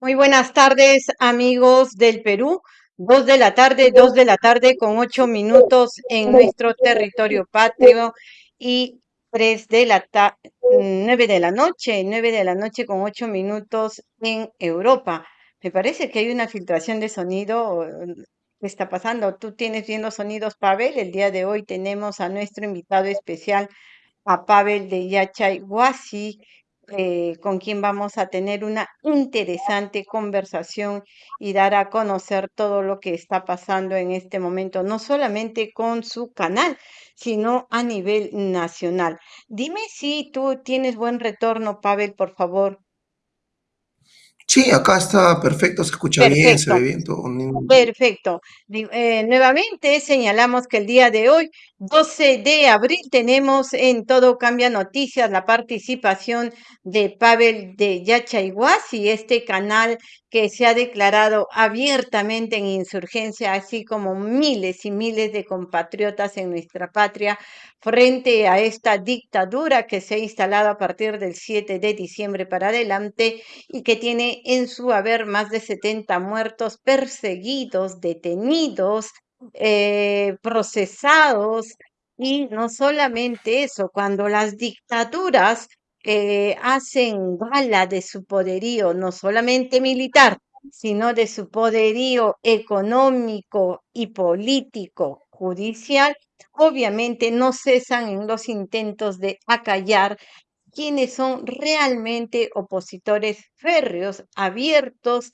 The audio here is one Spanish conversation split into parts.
Muy buenas tardes, amigos del Perú. Dos de la tarde, dos de la tarde con ocho minutos en nuestro territorio patrio y tres de la nueve de la noche, nueve de la noche con ocho minutos en Europa. Me parece que hay una filtración de sonido. ¿Qué está pasando? ¿Tú tienes bien los sonidos, Pavel? El día de hoy tenemos a nuestro invitado especial, a Pavel de Yachay Huasi, eh, con quien vamos a tener una interesante conversación y dar a conocer todo lo que está pasando en este momento, no solamente con su canal, sino a nivel nacional. Dime si tú tienes buen retorno, Pavel, por favor. Sí, acá está perfecto, se escucha bien, se Perfecto. ve bien todo. Perfecto. Eh, nuevamente señalamos que el día de hoy, 12 de abril, tenemos en Todo Cambia Noticias la participación de Pavel de y este canal que se ha declarado abiertamente en insurgencia, así como miles y miles de compatriotas en nuestra patria, frente a esta dictadura que se ha instalado a partir del 7 de diciembre para adelante y que tiene en su haber más de 70 muertos perseguidos, detenidos, eh, procesados. Y no solamente eso, cuando las dictaduras eh, hacen gala de su poderío, no solamente militar, sino de su poderío económico y político judicial, obviamente no cesan en los intentos de acallar quienes son realmente opositores férreos, abiertos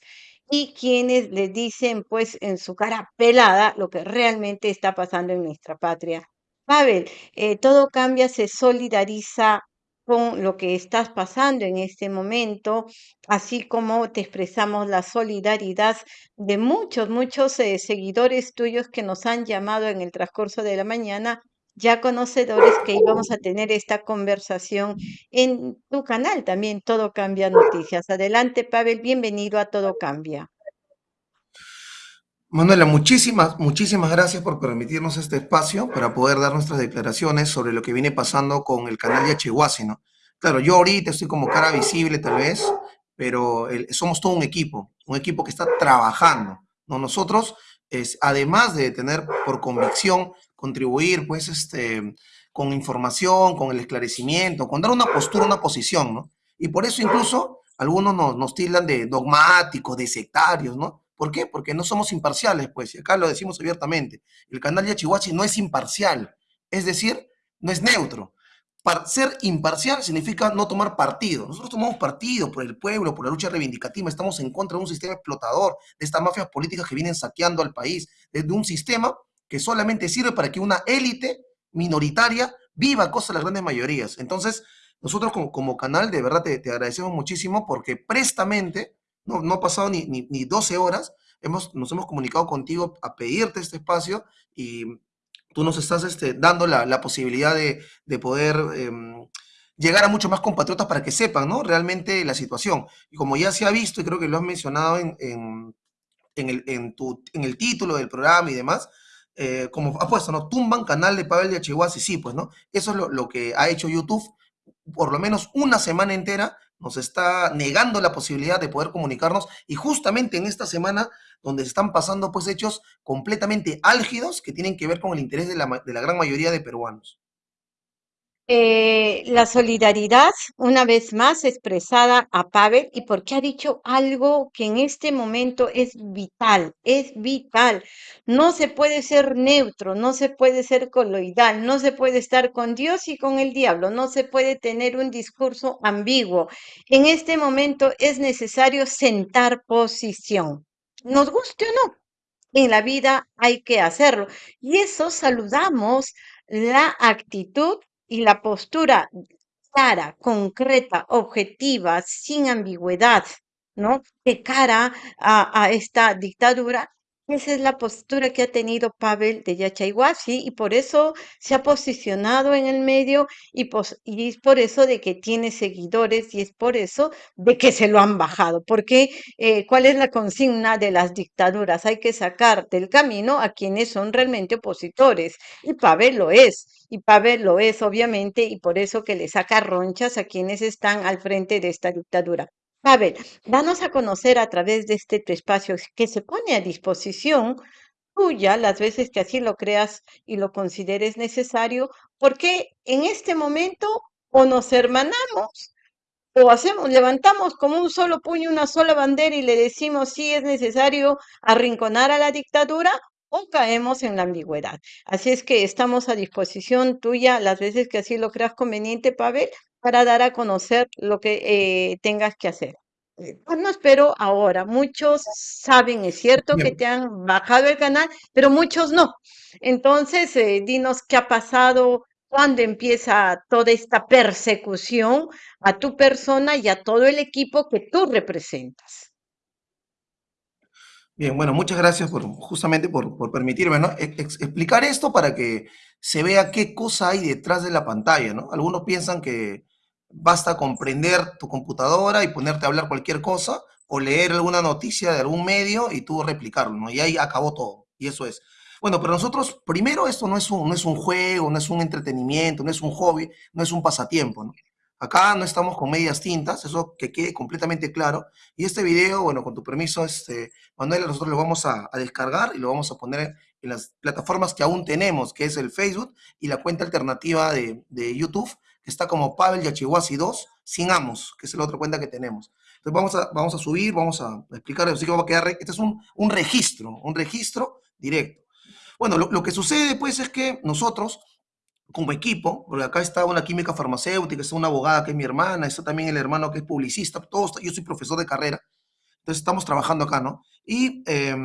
y quienes les dicen pues en su cara pelada lo que realmente está pasando en nuestra patria. Pavel, eh, todo cambia, se solidariza con lo que estás pasando en este momento, así como te expresamos la solidaridad de muchos, muchos eh, seguidores tuyos que nos han llamado en el transcurso de la mañana, ya conocedores que íbamos a tener esta conversación en tu canal también, Todo Cambia Noticias. Adelante, Pavel, bienvenido a Todo Cambia. Manuela, muchísimas, muchísimas gracias por permitirnos este espacio para poder dar nuestras declaraciones sobre lo que viene pasando con el canal de Yachehuasi, ¿no? Claro, yo ahorita estoy como cara visible tal vez, pero somos todo un equipo, un equipo que está trabajando, ¿no? Nosotros, es, además de tener por convicción contribuir, pues, este, con información, con el esclarecimiento, con dar una postura, una posición, ¿no? Y por eso incluso algunos nos, nos tildan de dogmáticos, de sectarios, ¿no? ¿Por qué? Porque no somos imparciales, pues, y acá lo decimos abiertamente. El canal Yachihuachi no es imparcial, es decir, no es neutro. Para ser imparcial significa no tomar partido. Nosotros tomamos partido por el pueblo, por la lucha reivindicativa, estamos en contra de un sistema explotador, de estas mafias políticas que vienen saqueando al país, de un sistema que solamente sirve para que una élite minoritaria viva a costa de las grandes mayorías. Entonces, nosotros como, como canal, de verdad te, te agradecemos muchísimo porque prestamente no, no ha pasado ni, ni, ni 12 horas, hemos, nos hemos comunicado contigo a pedirte este espacio y tú nos estás este, dando la, la posibilidad de, de poder eh, llegar a muchos más compatriotas para que sepan ¿no? realmente la situación. Y como ya se ha visto, y creo que lo has mencionado en, en, en, el, en, el título del programa y demás, eh, como ha puesto, ¿no? Tumban canal de Pavel de Achihuasi, sí, pues, ¿no? Eso es lo, lo que ha hecho YouTube por lo menos una semana entera nos está negando la posibilidad de poder comunicarnos y justamente en esta semana donde se están pasando pues hechos completamente álgidos que tienen que ver con el interés de la, de la gran mayoría de peruanos. Eh, la solidaridad, una vez más, expresada a Pavel y porque ha dicho algo que en este momento es vital, es vital. No se puede ser neutro, no se puede ser coloidal, no se puede estar con Dios y con el diablo, no se puede tener un discurso ambiguo. En este momento es necesario sentar posición. Nos guste o no, en la vida hay que hacerlo. Y eso saludamos la actitud y la postura clara, concreta, objetiva, sin ambigüedad, ¿no? De cara a, a esta dictadura. Esa es la postura que ha tenido Pavel de Yachayhuasi y por eso se ha posicionado en el medio y, es por eso de que tiene seguidores y es por eso de que se lo han bajado. Porque, eh, ¿cuál es la consigna de las dictaduras? Hay que sacar del camino a quienes son realmente opositores y Pavel lo es y Pavel lo es, obviamente, y por eso que le saca ronchas a quienes están al frente de esta dictadura. Pavel, danos a conocer a través de este espacio que se pone a disposición tuya las veces que así lo creas y lo consideres necesario, porque en este momento o nos hermanamos o hacemos, levantamos como un solo puño, una sola bandera y le decimos si es necesario arrinconar a la dictadura o caemos en la ambigüedad. Así es que estamos a disposición tuya las veces que así lo creas conveniente, Pavel, para dar a conocer lo que eh, tengas que hacer. Eh, pues no espero ahora. Muchos saben, es cierto que Bien, te han bajado el canal, pero muchos no. Entonces, eh, dinos qué ha pasado, cuándo empieza toda esta persecución a tu persona y a todo el equipo que tú representas. bien, bueno, muchas gracias por justamente por, por permitirme, ¿no? Ex- ex- explicar esto para que se vea qué cosa hay detrás de la pantalla, ¿no? Algunos piensan que basta comprender tu computadora y ponerte a hablar cualquier cosa o leer alguna noticia de algún medio y tú replicarlo, ¿no? Y ahí acabó todo. Y eso es. Bueno, pero nosotros, primero, esto no es un, no es un juego, no es un entretenimiento, no es un hobby, no es un pasatiempo. Acá no estamos con medias tintas, eso que quede completamente claro. Y este video, bueno, con tu permiso, este, Manuel, nosotros lo vamos a, a descargar y lo vamos a poner en las plataformas que aún tenemos, que es el Facebook y la cuenta alternativa de, de YouTube, que está como Pavel Yachihuasi 2, sin Amos, que es la otra cuenta que tenemos. Entonces vamos a, vamos a subir, vamos a explicar, así que va a quedar, este es un, un registro, un registro directo. Bueno, lo, lo que sucede pues es que nosotros como equipo, porque acá está una química farmacéutica, está una abogada que es mi hermana, está también el hermano que es publicista, todos, yo soy profesor de carrera, entonces estamos trabajando acá, ¿no? Y eh,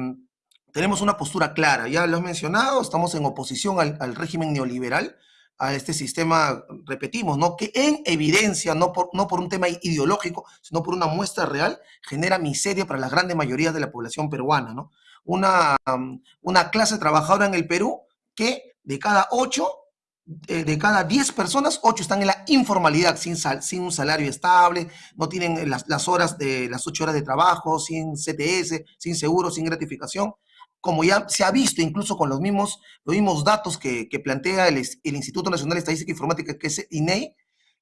tenemos una postura clara, ya lo has mencionado, estamos en oposición al, régimen neoliberal, a este sistema, repetimos, ¿no? Que en evidencia, no por, no por un tema ideológico, sino por una muestra real, genera miseria para las grandes mayorías de la población peruana, ¿no? Una, una clase trabajadora en el Perú que de cada ocho eh, de cada 10 personas, 8 están en la informalidad, sin, sal, sin un salario estable, no tienen las, las, horas de las 8 horas de trabajo, sin CTS, sin seguro, sin gratificación. Como ya se ha visto incluso con los mismos, los datos que, plantea el, Instituto Nacional de Estadística e Informática, que es INEI,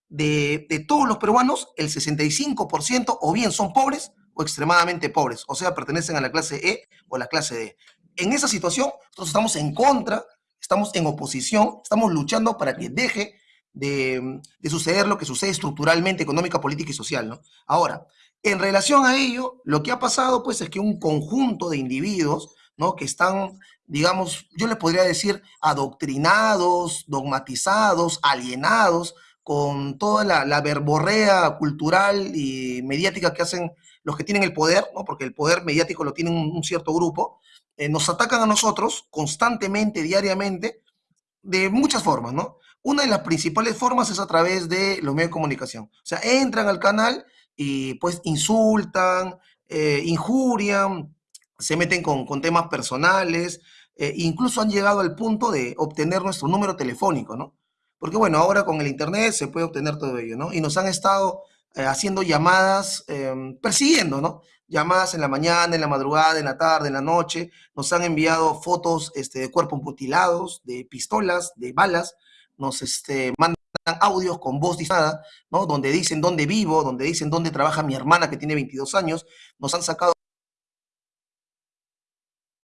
de, de todos los peruanos, el 65% o bien son pobres o extremadamente pobres, o sea, pertenecen a la clase E o la clase D. En esa situación, nosotros estamos en contra estamos en oposición, estamos luchando para que deje de, de, suceder lo que sucede estructuralmente, económica, política y social, ¿no? Ahora, en relación a ello, lo que ha pasado, pues, es que un conjunto de individuos, ¿no? Que están, digamos, yo les podría decir, adoctrinados, dogmatizados, alienados, con toda la, la verborrea cultural y mediática que hacen los que tienen el poder, ¿no? Porque el poder mediático lo tiene un, cierto grupo, eh, nos atacan a nosotros constantemente, diariamente, de muchas formas, ¿no? Una de las principales formas es a través de los medios de comunicación. O sea, entran al canal y pues insultan, eh, injurian, se meten con, con temas personales, eh, incluso han llegado al punto de obtener nuestro número telefónico, ¿no? Porque bueno, ahora con el Internet se puede obtener todo ello, ¿no? Y nos han estado eh, haciendo llamadas, eh, persiguiendo, ¿no? Llamadas en la mañana, en la madrugada, en la tarde, en la noche. Nos han enviado fotos este, de cuerpos mutilados, de pistolas, de balas. Nos este, mandan audios con voz distinta, ¿no? Donde dicen dónde vivo, donde dicen dónde trabaja mi hermana que tiene 22 años. Nos han sacado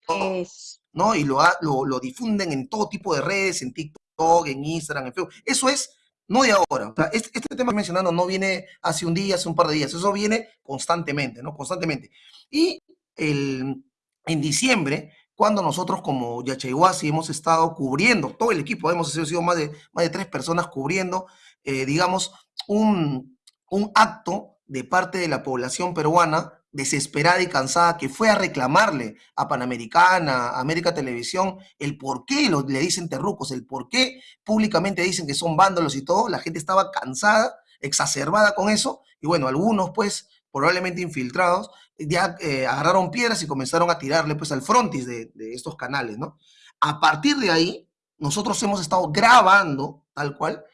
Es... ¿no? Y lo, lo, lo, difunden en todo tipo de redes, en TikTok, en Instagram, en Facebook. Eso es no de ahora. O sea, este, este, tema que estoy mencionando no viene hace un día, hace un par de días. Eso viene constantemente, ¿no? Constantemente. Y el, en diciembre, cuando nosotros como Yachayhuasi hemos estado cubriendo, todo el equipo, hemos sido más de, más de tres personas cubriendo, eh, digamos, un, un acto de parte de la población peruana desesperada y cansada que fue a reclamarle a Panamericana, a América Televisión, el por qué le dicen terrucos, el por qué públicamente dicen que son vándalos y todo, la gente estaba cansada, exacerbada con eso, y bueno, algunos pues probablemente infiltrados, ya eh, agarraron piedras y comenzaron a tirarle pues al frontis de estos canales, ¿no? A partir de ahí, nosotros hemos estado grabando, tal cual,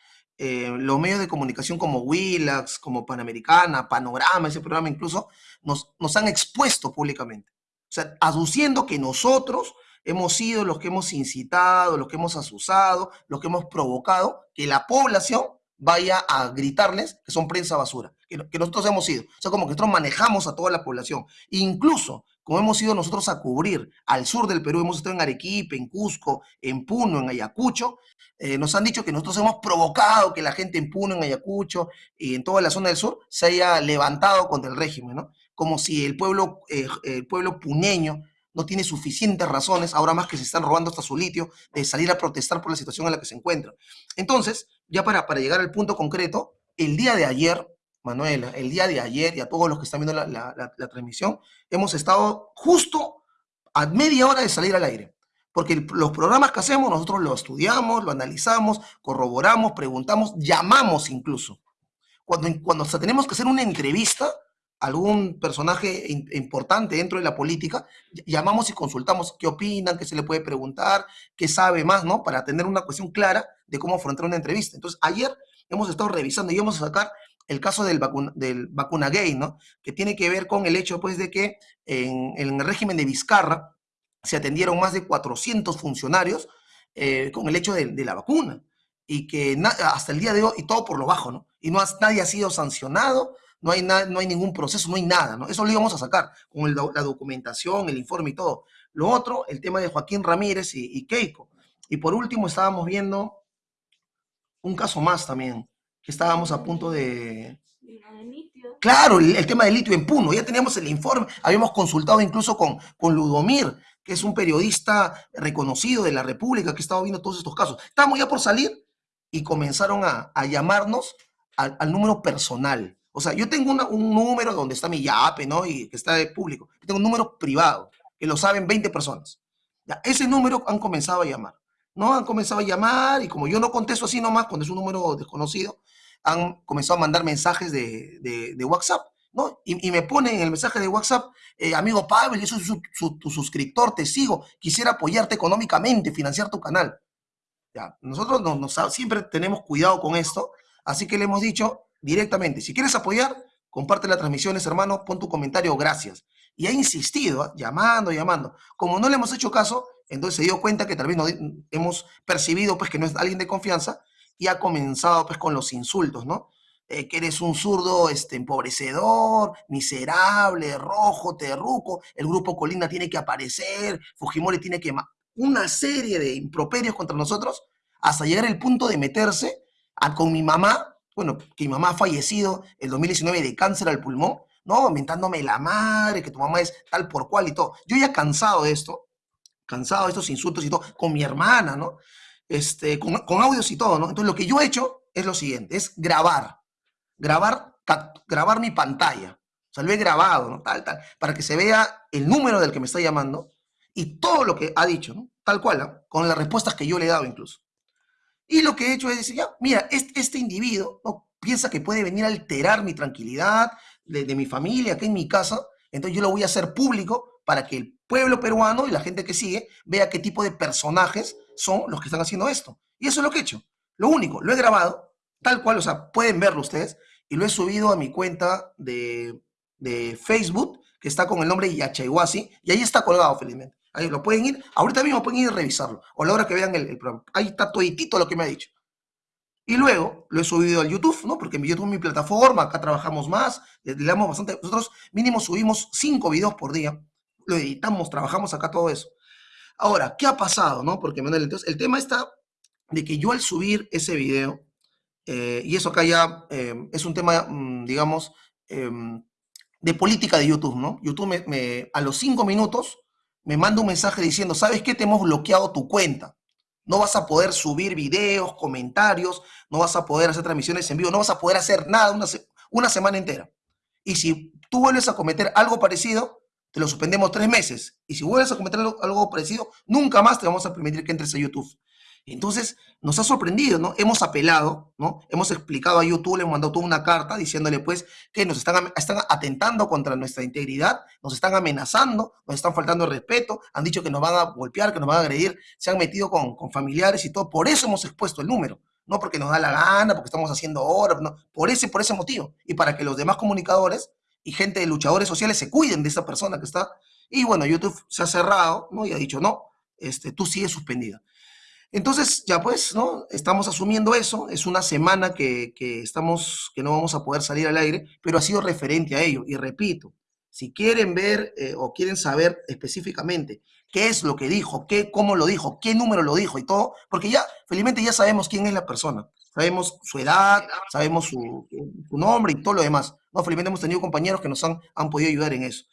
eh, los medios de comunicación como Willax, como Panamericana, Panorama, ese programa incluso, nos, nos han expuesto públicamente. O sea, aduciendo que nosotros hemos sido los que hemos incitado, los que hemos asusado, los que hemos provocado que la población vaya a gritarles que son prensa basura, que, nosotros hemos sido. O sea, como que nosotros manejamos a toda la población. Incluso, como hemos ido nosotros a cubrir al sur del Perú, hemos estado en Arequipa, en Cusco, en Puno, en Ayacucho, eh, nos han dicho que nosotros hemos provocado que la gente en Puno, en Ayacucho y en toda la zona del sur se haya levantado contra el régimen, ¿no? Como si el pueblo, eh, el pueblo puneño no tiene suficientes razones, ahora más que se están robando hasta su litio, de salir a protestar por la situación en la que se encuentra. Entonces, ya para, para llegar al punto concreto, el día de ayer, Manuela, el día de ayer y a todos los que están viendo la, transmisión, hemos estado justo a media hora de salir al aire. Porque los programas que hacemos, nosotros lo estudiamos, lo analizamos, corroboramos, preguntamos, llamamos incluso. Cuando, cuando tenemos que hacer una entrevista, algún personaje importante dentro de la política, llamamos y consultamos qué opinan, qué se le puede preguntar, qué sabe más, ¿no? Para tener una cuestión clara de cómo afrontar una entrevista. Entonces, ayer hemos estado revisando y vamos a sacar el caso del, vacuna, del gay, ¿no? Que tiene que ver con el hecho, pues, de que en, el régimen de Vizcarra se atendieron más de 400 funcionarios eh, con el hecho de, la vacuna y que hasta el día de hoy, y todo por lo bajo, ¿no? Y no nadie ha sido sancionado, no hay, no hay ningún proceso, no hay nada, ¿no? Eso lo íbamos a sacar con la documentación, el informe y todo. Lo otro, el tema de Joaquín Ramírez y, Keiko. Y por último, estábamos viendo un caso más también, que estábamos a punto de... Claro, el, tema del litio en Puno, ya teníamos el informe, habíamos consultado incluso con, con Ludomir, que es un periodista reconocido de la República que estaba viendo todos estos casos. Estábamos ya por salir y comenzaron a, llamarnos al número personal. O sea, yo tengo un número donde está mi YAPE, ¿no? Y que está de público. Tengo un número privado, que lo saben 20 personas. Ya, ese número han comenzado a llamar, ¿no? Han comenzado a llamar y como yo no contesto así nomás, cuando es un número desconocido, han comenzado a mandar mensajes de, de, WhatsApp, ¿no? Y, me ponen en el mensaje de WhatsApp, eh, amigo Pavel, yo soy tu suscriptor, te sigo, quisiera apoyarte económicamente, financiar tu canal. Ya, nosotros no, siempre tenemos cuidado con esto, así que le hemos dicho, directamente. Si quieres apoyar, comparte las transmisiones, hermano, pon tu comentario, gracias. Y ha insistido, ¿ah? llamando, llamando. Como no le hemos hecho caso, entonces se dio cuenta que tal vez hemos percibido pues que no es alguien de confianza y ha comenzado pues con los insultos, ¿no? Eh, que eres un zurdo este, empobrecedor, miserable, rojo, terruco, el grupo Colina tiene que aparecer, Fujimori tiene que... Una serie de improperios contra nosotros hasta llegar al punto de meterse a, con mi mamá bueno, que mi mamá ha fallecido el 2019 de cáncer al pulmón, ¿no? La madre, que tu mamá es tal por cual y todo. Yo ya cansado de esto, cansado de estos insultos y todo, con mi hermana, ¿no? Este, con, audios y todo, ¿no? Entonces lo que yo he hecho es lo siguiente, es grabar, grabar, grabar mi pantalla. O sea, lo he grabado, ¿no? Tal, tal, para que se vea el número del que me está llamando y todo lo que ha dicho, ¿no? Tal cual, con las respuestas que yo le he dado incluso. Y lo que he hecho es decir, ya, mira, este, este individuo piensa que puede venir a alterar mi tranquilidad de, mi familia, aquí en mi casa, entonces yo lo voy a hacer público para que el pueblo peruano y la gente que sigue vea qué tipo de personajes son los que están haciendo esto. Y eso es lo que he hecho. Lo único, lo he grabado, tal cual, o sea, pueden verlo ustedes, y lo he subido a mi cuenta de, de Facebook, que está con el nombre Yachayhuasi, y ahí está colgado, felizmente. Ahí lo pueden ir, ahorita mismo pueden ir a revisarlo, o a la hora que vean el, programa. Ahí está toditito lo que me ha dicho. Y luego lo he subido al YouTube, ¿no? Porque en YouTube es mi plataforma, acá trabajamos más, le, damos bastante. Nosotros mínimo subimos cinco videos por día, lo editamos, trabajamos acá todo eso. Ahora, ¿qué ha pasado, no? Porque, Manuel, entonces, el tema está de que yo al subir ese video, eh, y eso acá ya eh, es un tema, mm, digamos, em, de política de YouTube, ¿no? YouTube me, a los cinco minutos me manda un mensaje diciendo, ¿sabes qué? Te hemos bloqueado tu cuenta. No vas a poder subir videos, comentarios, no vas a poder hacer transmisiones en vivo, no vas a poder hacer nada una, una semana entera. Y si tú vuelves a cometer algo parecido, te lo suspendemos tres meses. Y si vuelves a cometer algo parecido, nunca más te vamos a permitir que entres a YouTube. Entonces, nos ha sorprendido, ¿no? Hemos apelado, ¿no? Hemos explicado a YouTube, le hemos mandado toda una carta diciéndole, pues, que nos están, están atentando contra nuestra integridad, nos están amenazando, nos están faltando el respeto, han dicho que nos van a golpear, que nos van a agredir, se han metido con, con familiares y todo. Por eso hemos expuesto el número. No porque nos da la gana, porque estamos haciendo horas, no, por ese, por ese motivo. Y para que los demás comunicadores y gente de luchadores sociales se cuiden de esa persona que está. Y bueno, YouTube se ha cerrado, ¿no? Y ha dicho, no, este, tú sigues suspendida. Entonces, ya pues, ¿no? Estamos asumiendo eso, es una semana que, que estamos, que no vamos a poder salir al aire, pero ha sido referente a ello. Y repito, si quieren ver eh, o quieren saber específicamente qué es lo que dijo, qué, cómo lo dijo, qué número lo dijo y todo, porque ya, felizmente ya sabemos quién es la persona, sabemos su edad, sabemos su, nombre y todo lo demás. No, felizmente hemos tenido compañeros que nos han, han podido ayudar en eso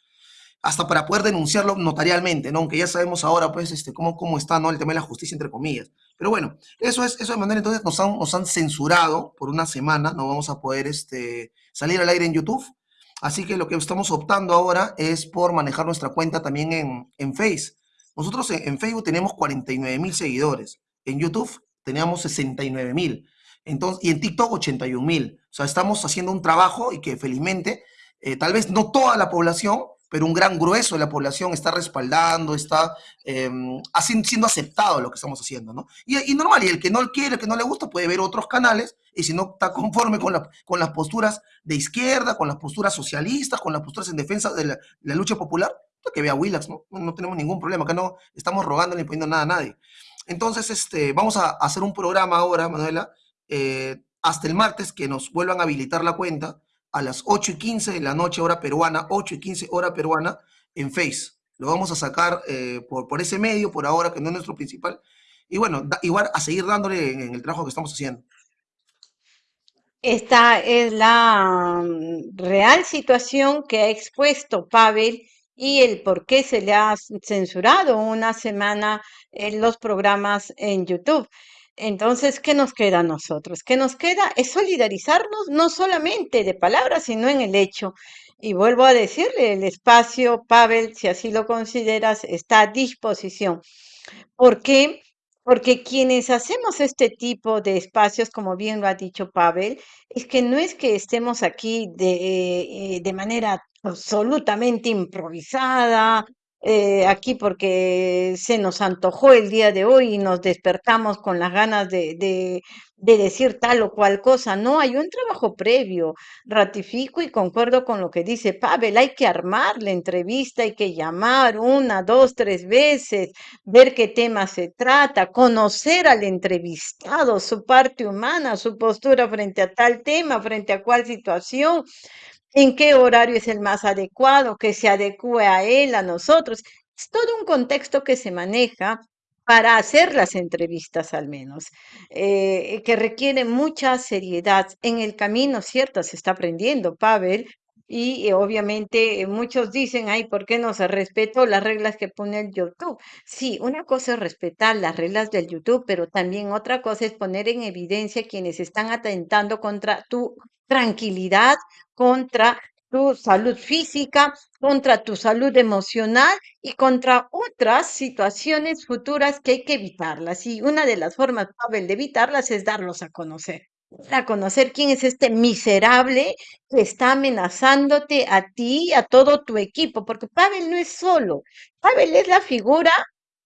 hasta para poder denunciarlo notarialmente, ¿no? Aunque ya sabemos ahora, pues, este, cómo, cómo está, ¿no? El tema de la justicia, entre comillas. Pero bueno, eso es, eso de manera, entonces nos han, nos han censurado por una semana, no vamos a poder, este, salir al aire en YouTube. Así que lo que estamos optando ahora es por manejar nuestra cuenta también en, en Face. Nosotros en, Facebook tenemos 49 mil seguidores, en YouTube teníamos 69 mil, entonces, y en TikTok 81 mil. O sea, estamos haciendo un trabajo y que felizmente, eh, tal vez no toda la población, pero un gran grueso de la población está respaldando, está eh, siendo aceptado lo que estamos haciendo, ¿no? Y, normal, y el que no quiere, el que no le gusta, puede ver otros canales, y si no está conforme con, la, con las posturas de izquierda, con las posturas socialistas, con las posturas en defensa de la, de la lucha popular, pues que vea Willax, ¿no? ¿no? tenemos ningún problema, acá no estamos rogando ni poniendo nada a nadie. Entonces, este, vamos a hacer un programa ahora, Manuela, eh, hasta el martes, que nos vuelvan a habilitar la cuenta, a las 8 y 15 de la noche, hora peruana, 8 y 15 hora peruana, en Face. Lo vamos a sacar eh, por, por, ese medio, por ahora, que no es nuestro principal. Y bueno, da, igual a seguir dándole en, en, el trabajo que estamos haciendo. Esta es la mm, real situación que ha expuesto Pavel y el por qué se le ha censurado una semana en los programas en YouTube. Entonces, ¿qué nos queda a nosotros? ¿Qué nos queda? Es solidarizarnos no solamente de palabras, sino en el hecho. Y vuelvo a decirle, el espacio, Pavel, si así lo consideras, está a disposición. ¿Por qué? Porque quienes hacemos este tipo de espacios, como bien lo ha dicho Pavel, es que no es que estemos aquí de, eh, de manera absolutamente improvisada, eh, aquí porque se nos antojó el día de hoy y nos despertamos con las ganas de, de, de, decir tal o cual cosa. No, hay un trabajo previo. Ratifico y concuerdo con lo que dice Pavel. Hay que armar la entrevista, hay que llamar una, dos, tres veces, ver qué tema se trata, conocer al entrevistado, su parte humana, su postura frente a tal tema, frente a cuál situación en qué horario es el más adecuado, que se adecue a él, a nosotros. Es todo un contexto que se maneja para hacer las entrevistas al menos, eh, que requiere mucha seriedad. En el camino, cierto, se está aprendiendo, Pavel, y eh, obviamente eh, muchos dicen, ay, ¿por qué no se respetó las reglas que pone el YouTube? Sí, una cosa es respetar las reglas del YouTube, pero también otra cosa es poner en evidencia quienes están atentando contra tu tranquilidad, contra tu salud física, contra tu salud emocional y contra otras situaciones futuras que hay que evitarlas. Y una de las formas, Pavel, de evitarlas es darlos a conocer a conocer quién es este miserable que está amenazándote a ti y a todo tu equipo, porque Pavel no es solo, Pavel es la figura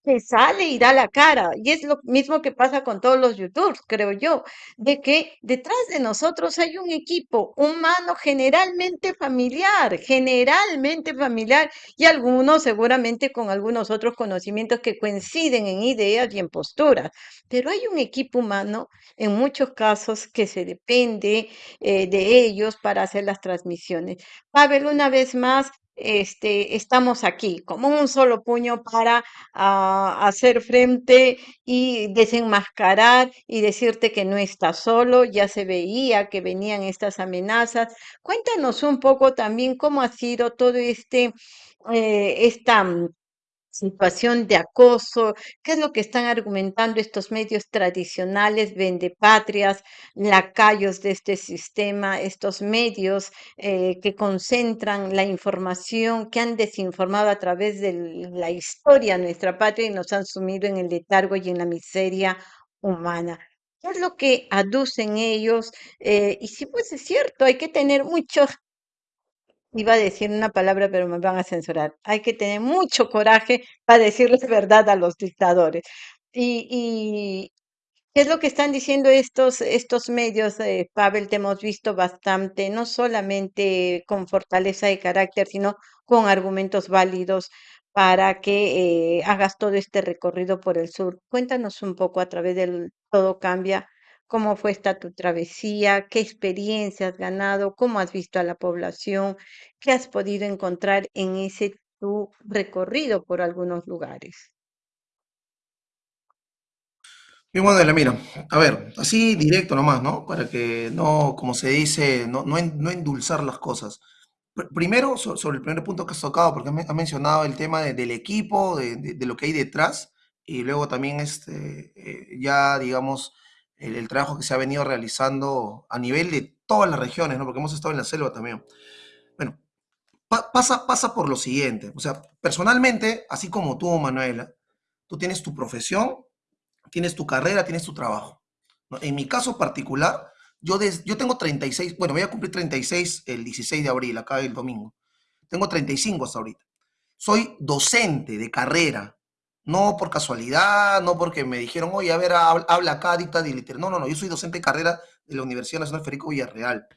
que sale y da la cara. Y es lo mismo que pasa con todos los youtubers, creo yo, de que detrás de nosotros hay un equipo humano generalmente familiar, generalmente familiar, y algunos seguramente con algunos otros conocimientos que coinciden en ideas y en posturas. Pero hay un equipo humano en muchos casos que se depende eh, de ellos para hacer las transmisiones. Pavel, una vez más, este, estamos aquí como un solo puño para uh, hacer frente y desenmascarar y decirte que no estás solo, ya se veía que venían estas amenazas. Cuéntanos un poco también cómo ha sido todo este, eh, esta situación de acoso, qué es lo que están argumentando estos medios tradicionales, vendepatrias, lacayos de este sistema, estos medios eh, que concentran la información, que han desinformado a través de la historia nuestra patria y nos han sumido en el letargo y en la miseria humana. ¿Qué es lo que aducen ellos? Eh, y si pues es cierto, hay que tener mucho Iba a decir una palabra, pero me van a censurar. Hay que tener mucho coraje para decirles verdad a los dictadores. Y, y ¿qué es lo que están diciendo estos, estos medios, eh, Pavel? Te hemos visto bastante, no solamente con fortaleza de carácter, sino con argumentos válidos para que eh, hagas todo este recorrido por el sur. Cuéntanos un poco a través del Todo Cambia, cómo fue esta tu travesía, qué experiencia has ganado, cómo has visto a la población, qué has podido encontrar en ese tu recorrido por algunos lugares. Bien, Manuela, mira, a ver, así directo nomás, ¿no? Para que no, como se dice, no, no, no endulzar las cosas. Pr- Primero, so- sobre el primer punto que has tocado, porque has men- has mencionado el tema de- del equipo, de, de- de lo que hay detrás, y luego también este, eh, ya, digamos, el, trabajo que se ha venido realizando a nivel de todas las regiones, ¿no? Porque hemos estado en la selva también. Bueno, pa- pasa, pasa por lo siguiente, o sea, personalmente, así como tú, Manuela, tú tienes tu profesión tienes tu carrera, tienes tu trabajo. En mi caso particular, yo, des- yo tengo 36, bueno, voy a cumplir 36 el 16 de abril, acá el domingo. Tengo 35 hasta ahorita. Soy docente de carrera, no por casualidad, no porque me dijeron, oye, a ver, habla, acá, dicta de literatura. No, no, no, yo soy docente de carrera de la Universidad Nacional Federico Villarreal.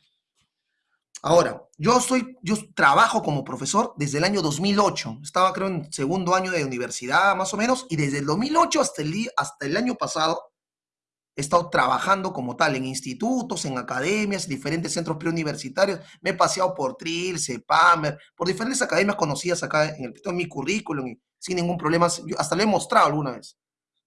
Ahora, yo soy, yo trabajo como profesor desde el año 2008. Estaba, creo, en segundo año de universidad, más o menos, y desde el 2008 hasta el, hasta el año pasado He estado trabajando como tal en institutos, en academias, diferentes centros preuniversitarios. Me he paseado por Trill, CEPAMER, por diferentes academias conocidas acá en, el, en mi currículum, sin ningún problema. Hasta lo he mostrado alguna vez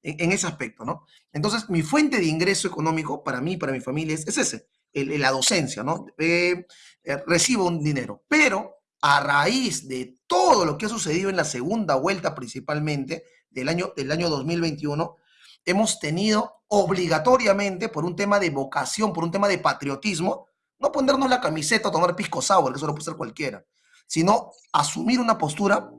en, en, ese aspecto, ¿no? Entonces, mi fuente de ingreso económico para mí, para mi familia, es, es ese, el, la docencia, ¿no? Eh, eh, recibo un dinero, pero a raíz de todo lo que ha sucedido en la segunda vuelta principalmente del año, del año 2021, hemos tenido obligatoriamente, por un tema de vocación, por un tema de patriotismo, no ponernos la camiseta o tomar pisco sour, que eso lo puede ser cualquiera, sino asumir una postura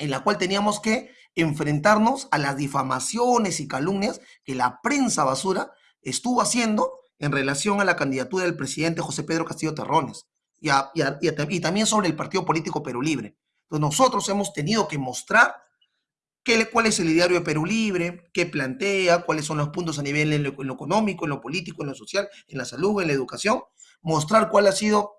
en la cual teníamos que enfrentarnos a las difamaciones y calumnias que la prensa basura estuvo haciendo en relación a la candidatura del presidente José Pedro Castillo Terrones y, también sobre el Partido Político Perú Libre. Entonces nosotros hemos tenido que mostrar qué, cuál es el ideario de Perú Libre, qué plantea, cuáles son los puntos a nivel en lo, económico, en lo político, en lo social, en la salud, en la educación, mostrar cuál ha sido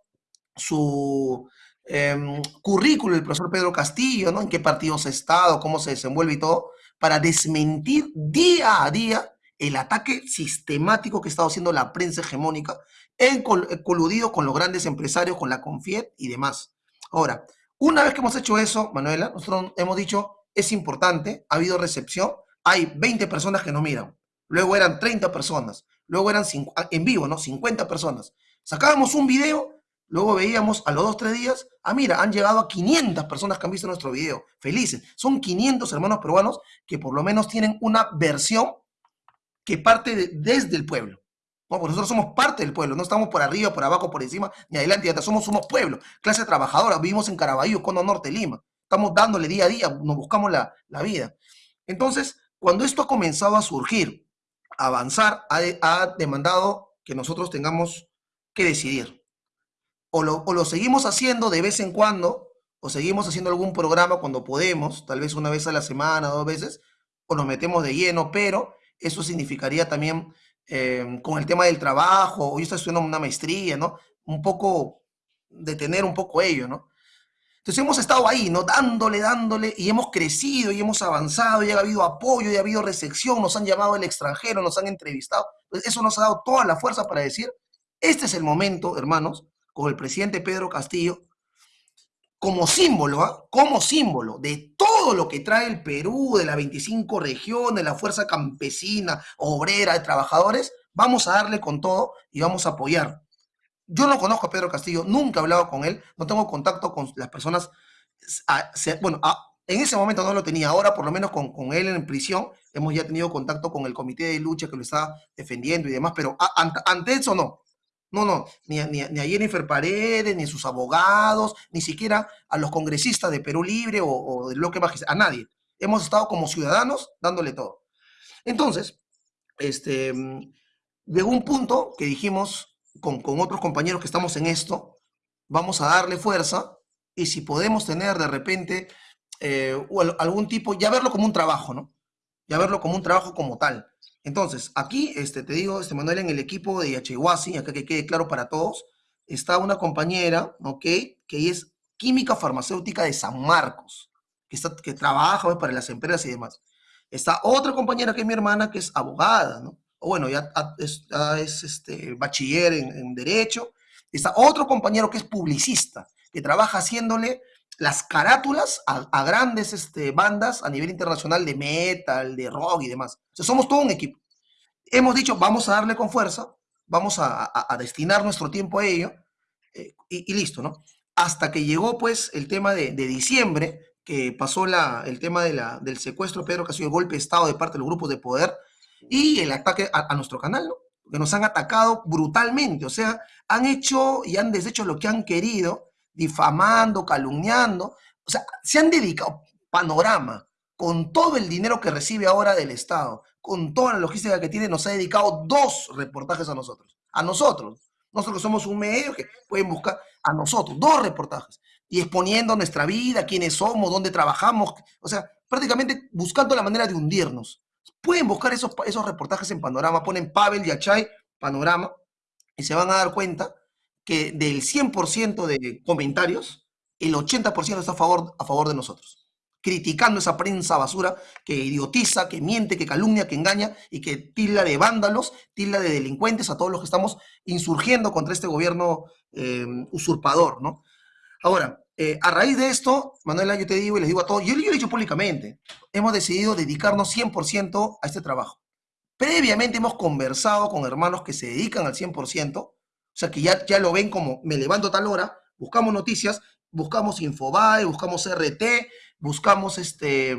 su eh, currículo del profesor Pedro Castillo, ¿no? En qué partidos ha estado, cómo se desenvuelve y todo, para desmentir día a día el ataque sistemático que estado haciendo la prensa hegemónica, en col coludido con los grandes empresarios, con la Confiet y demás. Ahora, una vez que hemos hecho eso, Manuela, nosotros hemos dicho, es importante, ha habido recepción, hay 20 personas que nos miran, luego eran 30 personas, luego eran en vivo, ¿no? 50 personas. Sacábamos un video, luego veíamos a los dos, tres días, ah, mira, han llegado a 500 personas que han visto nuestro video, felices. Son 500 hermanos peruanos que por lo menos tienen una versión que parte de, desde el pueblo. No, porque nosotros somos parte del pueblo, no estamos por arriba, por abajo, por encima, ni adelante, ni atrás, somos, somos pueblo, clase trabajadora, vivimos en Caraballo, Cono Norte, Lima. Estamos dándole día a día, nos buscamos la, la vida. Entonces, cuando esto ha comenzado a surgir, a avanzar, ha demandado que nosotros tengamos que decidir. O lo, o lo, seguimos haciendo de vez en cuando, o seguimos haciendo algún programa cuando podemos, tal vez una vez a la semana, dos veces, o nos metemos de lleno, pero eso significaría también eh, con el tema del trabajo, o yo estoy estudiando una maestría, ¿no? Un poco detener un poco ello, ¿no? Entonces hemos estado ahí, ¿no? Dándole, dándole, y hemos crecido, y hemos avanzado, y ha habido apoyo, y ha habido recepción, nos han llamado del extranjero, nos han entrevistado. Eso nos ha dado toda la fuerza para decir, este es el momento, hermanos, con el presidente Pedro Castillo, como símbolo, ¿eh? como símbolo de todo lo que trae el Perú, de las 25 regiones, la fuerza campesina, obrera, de trabajadores, vamos a darle con todo y vamos a apoyar. Yo no conozco a Pedro Castillo, nunca he hablado con él, no tengo contacto con las personas, a, bueno, en ese momento no lo tenía, ahora por lo menos con, con, él en prisión hemos ya tenido contacto con el comité de lucha que lo está defendiendo y demás, pero ante eso no, no, no, ni a, ni, ni Jennifer Paredes, ni a sus abogados, ni siquiera a los congresistas de Perú Libre o, o del bloque magistral, a nadie. Hemos estado como ciudadanos dándole todo. Entonces, este, llegó un punto que dijimos con, con otros compañeros que estamos en esto, vamos a darle fuerza y si podemos tener de repente eh, algún tipo, ya verlo como un trabajo, ¿no? Ya verlo como un trabajo como tal. Entonces, aquí, este, te digo, este Manuel, en el equipo de Yachehuasi, acá que quede claro para todos, está una compañera, ¿ok? Que es química farmacéutica de San Marcos, que, está, que trabaja pues, para las empresas y demás. Está otra compañera que es mi hermana, que es abogada, ¿no? O bueno, ya es, ya es este, bachiller en, en Derecho. Está otro compañero que es publicista, que trabaja haciéndole las carátulas a, grandes este, bandas a nivel internacional de metal, de rock y demás. O sea, somos todo un equipo. Hemos dicho, vamos a darle con fuerza, vamos a, destinar nuestro tiempo a ello eh, y, listo, ¿no? Hasta que llegó pues el tema de, de diciembre, que pasó la, el tema de del secuestro, Pedro, que ha sido el golpe de Estado de parte de los grupos de poder y el ataque a, a nuestro canal, ¿no? Que nos han atacado brutalmente, o sea, han hecho y han deshecho lo que han querido, difamando, calumniando, o sea, se han dedicado, panorama, con todo el dinero que recibe ahora del Estado, con toda la logística que tiene, nos ha dedicado dos reportajes a nosotros, a nosotros. Nosotros somos un medio que pueden buscar a nosotros, dos reportajes. Y exponiendo nuestra vida, quiénes somos, dónde trabajamos, o sea, prácticamente buscando la manera de hundirnos. Pueden buscar esos, esos reportajes en Panorama, ponen Pavel Yachay, Panorama, y se van a dar cuenta que del 100% de comentarios, el 80% está a favor, a favor de nosotros, criticando esa prensa basura que idiotiza, que miente, que calumnia, que engaña y que tilda de vándalos, tilda de delincuentes a todos los que estamos insurgiendo contra este gobierno eh, usurpador, ¿no? Ahora, eh, a raíz de esto, Manuela, yo te digo y les digo a todos, yo, yo lo he dicho públicamente, hemos decidido dedicarnos 100% a este trabajo. Previamente hemos conversado con hermanos que se dedican al 100%, o sea, que ya, ya lo ven como me levanto a tal hora, buscamos noticias, buscamos Infobae, buscamos RT, buscamos este,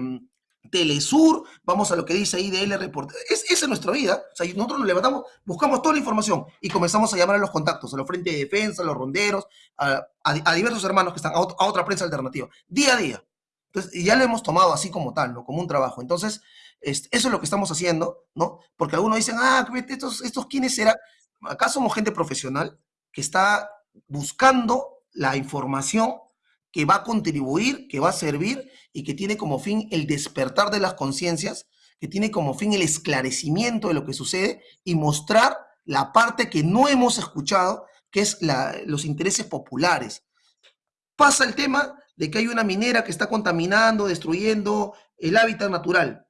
Telesur, vamos a lo que dice IDL Report. Es, esa es nuestra vida. O sea, nosotros nos levantamos, buscamos toda la información y comenzamos a llamar a los contactos, a los frentes de defensa, a los ronderos, a, a, diversos hermanos que están a, otra prensa alternativa, día a día. Entonces, ya lo hemos tomado así como tal, ¿no? Como un trabajo. Entonces, eso es lo que estamos haciendo, ¿no? Porque algunos dicen, ah, estos, estos quiénes serán. Acá somos gente profesional que está buscando la información que va a contribuir, que va a servir y que tiene como fin el despertar de las conciencias, que tiene como fin el esclarecimiento de lo que sucede y mostrar la parte que no hemos escuchado, que es los intereses populares. Pasa el tema de que hay una minera que está contaminando, destruyendo el hábitat natural.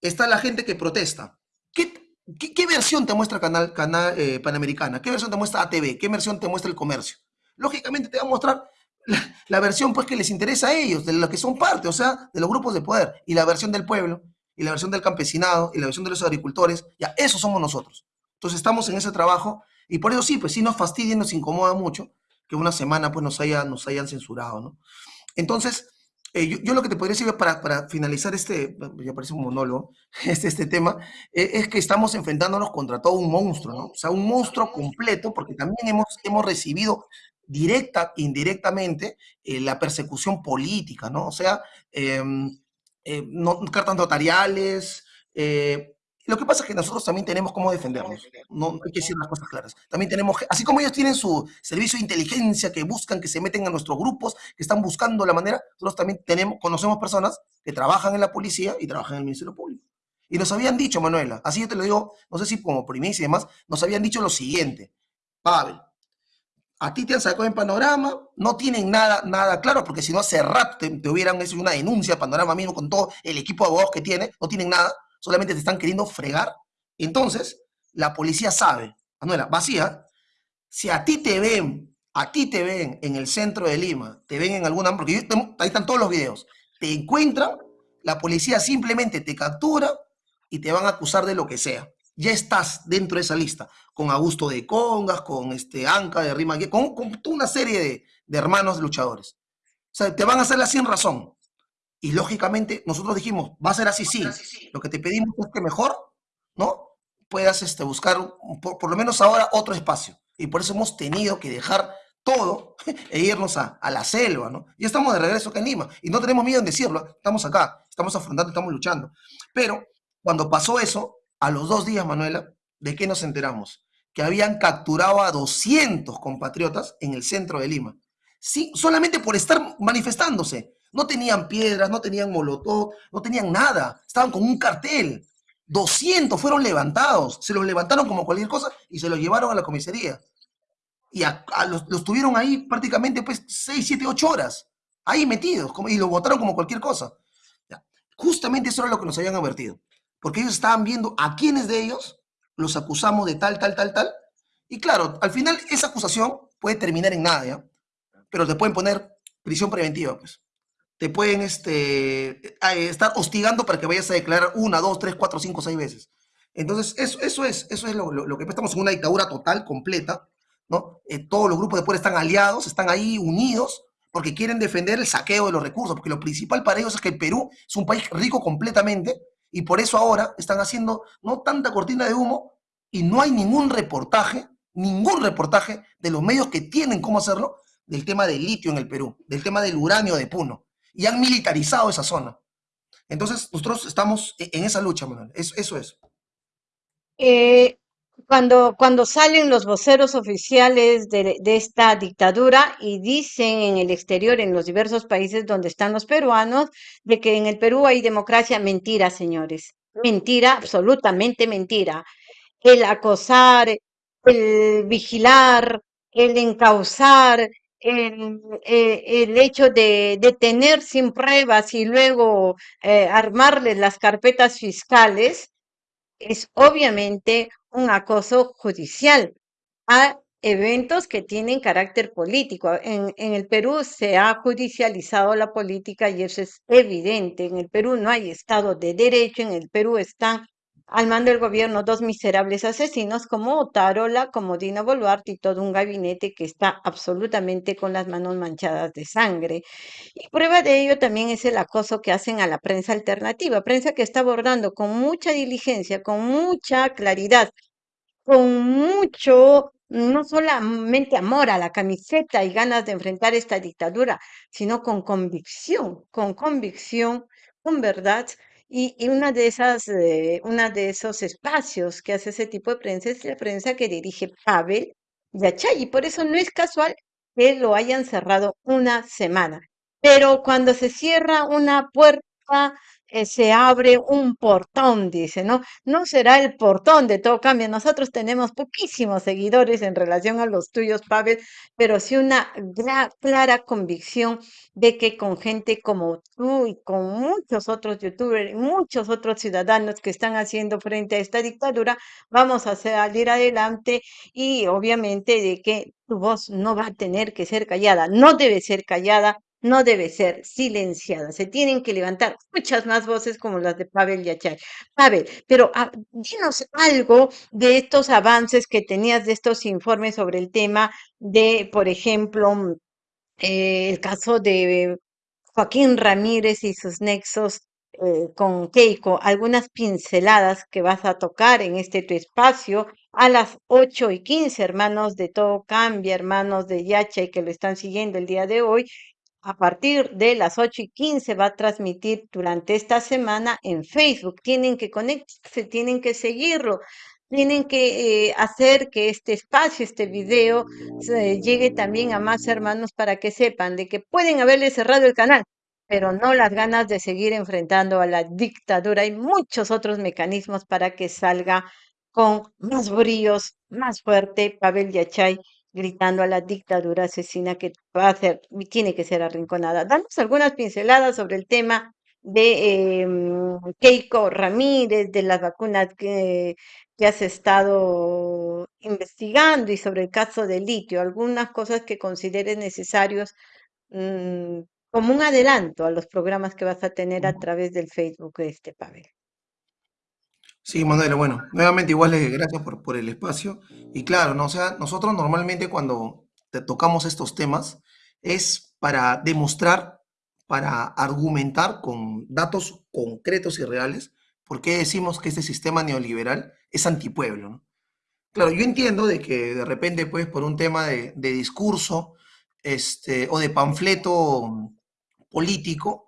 Está la gente que protesta. ¿Qué, qué, qué versión te muestra Canal, canal eh, Panamericana? ¿Qué versión te muestra ATV? ¿Qué versión te muestra el comercio? Lógicamente te va a mostrar la, la, versión pues que les interesa a ellos, de los que son parte, o sea, de los grupos de poder, y la versión del pueblo, y la versión del campesinado, y la versión de los agricultores, ya, eso somos nosotros. Entonces estamos en ese trabajo, y por eso sí, pues sí nos fastidia, nos incomoda mucho que una semana pues nos, haya, nos hayan censurado, ¿no? Entonces, eh, yo, yo, lo que te podría decir para, para finalizar este, ya parece un monólogo, este, este tema, eh, es que estamos enfrentándonos contra todo un monstruo, ¿no? O sea, un monstruo completo, porque también hemos, hemos recibido directa, indirectamente, eh, la persecución política, ¿no? O sea, no, cartas notariales. Eh, lo que pasa es que nosotros también tenemos cómo defendernos, no hay que decir las cosas claras. También tenemos, así como ellos tienen su servicio de inteligencia que buscan, que se meten a nuestros grupos, que están buscando la manera, nosotros también tenemos, conocemos personas que trabajan en la policía y trabajan en el Ministerio Público. Y nos habían dicho, Manuela, así yo te lo digo, no sé si como primicia y demás, nos habían dicho lo siguiente, Pavel, a ti te han sacado en panorama, no tienen nada, nada claro, porque si no hace rato te, hubieran hecho una denuncia panorama mismo con todo el equipo de abogados que tiene, no tienen nada, solamente te están queriendo fregar. Entonces, la policía sabe, Manuela, vacía, si a ti te ven, a ti te ven en el centro de Lima, te ven en alguna, porque ahí están todos los videos, te encuentran, la policía simplemente te captura y te van a acusar de lo que sea ya estás dentro de esa lista, con Augusto de Congas, con este Anca de Rima, con, con una serie de, de, hermanos luchadores. O sea, te van a hacer la sin razón. Y lógicamente nosotros dijimos, va a ser así, sí. Lo que te pedimos es que mejor, ¿no? Puedas este, buscar, por, por lo menos ahora, otro espacio. Y por eso hemos tenido que dejar todo e irnos a, a, la selva, ¿no? Y estamos de regreso acá en Lima. Y no tenemos miedo en decirlo, estamos acá, estamos afrontando, estamos luchando. Pero cuando pasó eso, a los dos días, Manuela, ¿de qué nos enteramos? Que habían capturado a 200 compatriotas en el centro de Lima. Sí, solamente por estar manifestándose. No tenían piedras, no tenían molotov, no tenían nada. Estaban con un cartel. 200 fueron levantados. Se los levantaron como cualquier cosa y se los llevaron a la comisaría. Y los, los, tuvieron ahí prácticamente pues 6, 7, 8 horas. ahí metidos, como, y lo votaron como cualquier cosa. Justamente eso era lo que nos habían advertido, porque ellos estaban viendo a quiénes de ellos los acusamos de tal, tal, tal, tal, y claro, al final esa acusación puede terminar en nada. Pero te pueden poner prisión preventiva, pues. Te pueden este, estar hostigando para que vayas a declarar una, dos, tres, cuatro, cinco, seis veces. Entonces, eso, eso es, eso es lo, lo, lo que estamos en una dictadura total, completa, ¿no? Eh, todos los grupos de poder están aliados, están ahí unidos, porque quieren defender el saqueo de los recursos, porque lo principal para ellos es que el Perú es un país rico completamente, y por eso ahora están haciendo no tanta cortina de humo, y no hay ningún reportaje, ningún reportaje de los medios que tienen cómo hacerlo, del tema del litio en el Perú, del tema del uranio de Puno, y han militarizado esa zona. Entonces, nosotros estamos e, en esa lucha, Manuel. Eso, eso es. Eh, cuando, cuando salen los voceros oficiales de, de, esta dictadura y dicen en el exterior, en los diversos países donde están los peruanos, de que en el Perú hay democracia, mentira, señores. Mentira, absolutamente mentira. El acosar, el vigilar, el encauzar, el, eh, el hecho de detener sin pruebas y luego eh, armarles las carpetas fiscales, es obviamente un acoso judicial a eventos que tienen carácter político. En, en, el Perú se ha judicializado la política y eso es evidente. En el Perú no hay Estado de Derecho, en el Perú están al mando del gobierno dos miserables asesinos como Otárola, como Dina Boluarte y todo un gabinete que está absolutamente con las manos manchadas de sangre. Y prueba de ello también es el acoso que hacen a la prensa alternativa, prensa que está abordando con mucha diligencia, con mucha claridad, con mucho, no solamente amor a la camiseta y ganas de enfrentar esta dictadura, sino con convicción, con convicción, con verdad y, y una de esas, eh, una de esos espacios que hace ese tipo de prensa es la prensa que dirige Pavel Yachay, y por eso no es casual que lo hayan cerrado una semana. Pero cuando se cierra una puerta, eh, se abre un portón, dice, ¿no? No será el portón de todo cambio. Nosotros tenemos poquísimos seguidores en relación a los tuyos, Pavel, pero sí una clara convicción de que con gente como tú y con muchos otros youtubers y muchos otros ciudadanos que están haciendo frente a esta dictadura, vamos a salir adelante y obviamente de que tu voz no va a tener que ser callada, no debe ser callada no debe ser silenciada. Se tienen que levantar muchas más voces como las de Pavel Yachay. Pavel, pero ah, dinos algo de estos avances que tenías de estos informes sobre el tema de, por ejemplo, mm, eh, el caso de Joaquín Ramírez y sus nexos eh, con Keiko, algunas pinceladas que vas a tocar en este tu espacio a las 8 y 15, hermanos de Todo Cambia, hermanos de Yachay que lo están siguiendo el día de hoy, a partir de las 8 y 15 va a transmitir durante esta semana en Facebook. Tienen que conectarse, tienen que seguirlo, tienen que eh, hacer que este espacio, este video, llegue también a más hermanos para que sepan de que pueden haberle cerrado el canal, pero no las ganas de seguir enfrentando a la dictadura. Hay muchos otros mecanismos para que salga con más bríos, más fuerte Pavel Yachay gritando a la dictadura asesina que va a ser, tiene que ser arrinconada. Danos algunas pinceladas sobre el tema de eh, Keiko Ramírez, de las vacunas que, que has estado investigando y sobre el caso de litio, algunas cosas que consideres necesarios mmm, como un adelanto a los programas que vas a tener a través del Facebook de este Pavel. Sí, Manuel, bueno, nuevamente igual gracias por, por el espacio. Y claro. O sea, nosotros normalmente cuando tocamos estos temas es para demostrar, para argumentar con datos concretos y reales por qué decimos que este sistema neoliberal es antipueblo, ¿no? Claro, yo entiendo de que de repente, pues, por un tema de, de discurso este, o de panfleto político,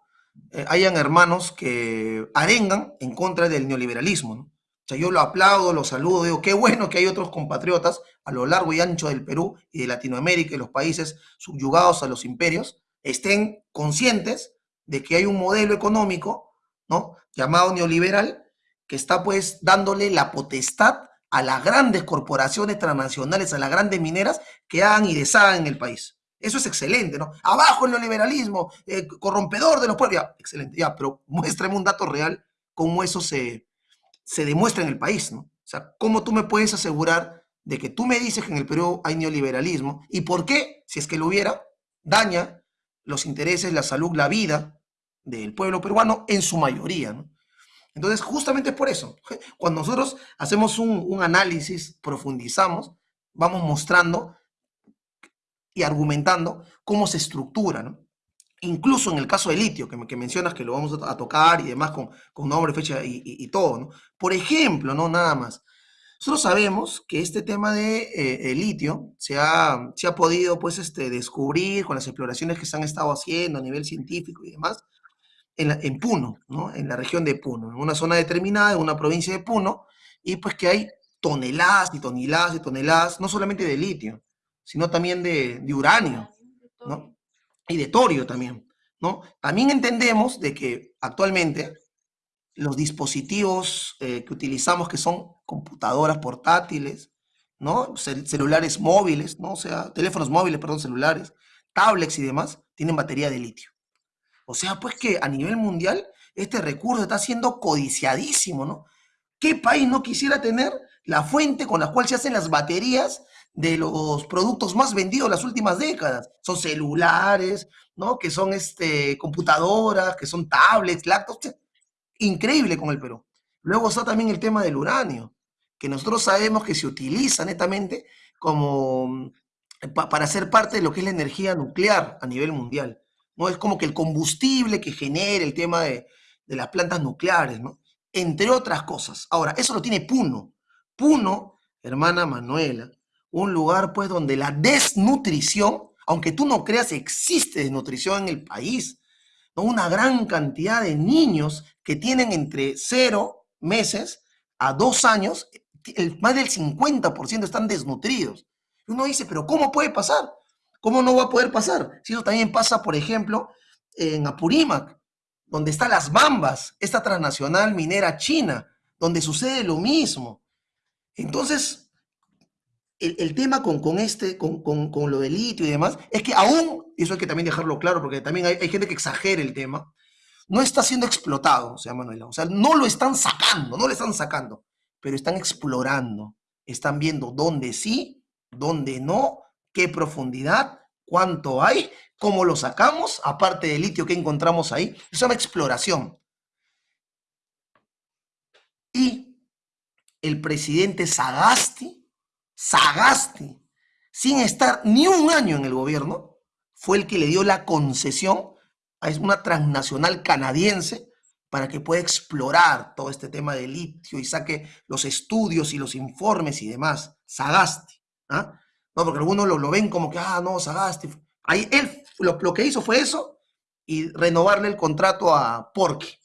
eh, hayan hermanos que arengan en contra del neoliberalismo. ¿no? Yo lo aplaudo, lo saludo, digo, qué bueno que hay otros compatriotas a lo largo y ancho del Perú y de Latinoamérica y los países subyugados a los imperios estén conscientes de que hay un modelo económico, ¿no? Llamado neoliberal, que está pues dándole la potestad a las grandes corporaciones transnacionales, a las grandes mineras que hagan y deshagan en el país. Eso es excelente, ¿no? Abajo el neoliberalismo, eh, corrompedor de los pueblos. Ya, excelente, ya, pero muéstrame un dato real cómo eso se, se demuestra en el país, ¿no? O sea, ¿cómo tú me puedes asegurar de que tú me dices que en el Perú hay neoliberalismo y por qué, si es que lo hubiera, daña los intereses, la salud, la vida del pueblo peruano en su mayoría, ¿no? Entonces, justamente por eso. Cuando nosotros hacemos un, un análisis, profundizamos, vamos mostrando y argumentando cómo se estructura, ¿no? Incluso en el caso del litio, que, mencionas que lo vamos a, tocar y demás con, con nombre, fecha y, todo, ¿no? Por ejemplo, no nada más. Nosotros sabemos que este tema de eh, el litio se ha, se ha podido pues, este, descubrir con las exploraciones que se han estado haciendo a nivel científico y demás en Puno, ¿no? en la región de Puno, en una zona determinada, en una provincia de Puno, y pues que hay toneladas y toneladas y toneladas, no solamente de litio, sino también de, de uranio, ¿no? Y de torio también, ¿no? También entendemos de que actualmente los dispositivos eh, que utilizamos, que son computadoras portátiles, ¿no? Cel celulares móviles, ¿no? O sea, teléfonos móviles, perdón, celulares, tablets y demás, tienen batería de litio. O sea, pues que a nivel mundial este recurso está siendo codiciadísimo, ¿no? ¿Qué país no quisiera tener la fuente con la cual se hacen las baterías de los productos más vendidos las últimas décadas. Son celulares, ¿no? Que son este, computadoras, que son tablets, laptops. Increíble con el Perú. Luego está también el tema del uranio, que nosotros sabemos que se utiliza netamente como pa, para ser parte de lo que es la energía nuclear a nivel mundial. ¿no? Es como que el combustible que genera el tema de, de las plantas nucleares, ¿no? Entre otras cosas. Ahora, eso lo tiene Puno. Puno, hermana Manuela, un lugar pues donde la desnutrición, aunque tú no creas, existe desnutrición en el país. ¿no? Una gran cantidad de niños que tienen entre cero meses a dos años, más del 50% están desnutridos. Uno dice, pero ¿cómo puede pasar? ¿Cómo no va a poder pasar? Si eso también pasa, por ejemplo, en Apurímac, donde están las Bambas, esta transnacional minera china, donde sucede lo mismo. Entonces, el, tema con, con este, con, con, con, lo del litio y demás, es que aún, y eso hay que también dejarlo claro, porque también hay, gente que exagera el tema, no está siendo explotado, o sea, Manuela, o sea, no lo están sacando, no lo están sacando, pero están explorando, están viendo dónde sí, dónde no, qué profundidad, cuánto hay, cómo lo sacamos, aparte del litio que encontramos ahí, se llama exploración. Y el presidente Sagasti, Sagasti, sin estar ni un año en el gobierno, fue el que le dio la concesión a una transnacional canadiense para que pueda explorar todo este tema de litio y saque los estudios y los informes y demás. Sagasti. ¿ah? No, porque algunos lo, ven como que, ah, no, Sagasti. Ahí él lo, que hizo fue eso y renovarle el contrato a Porky,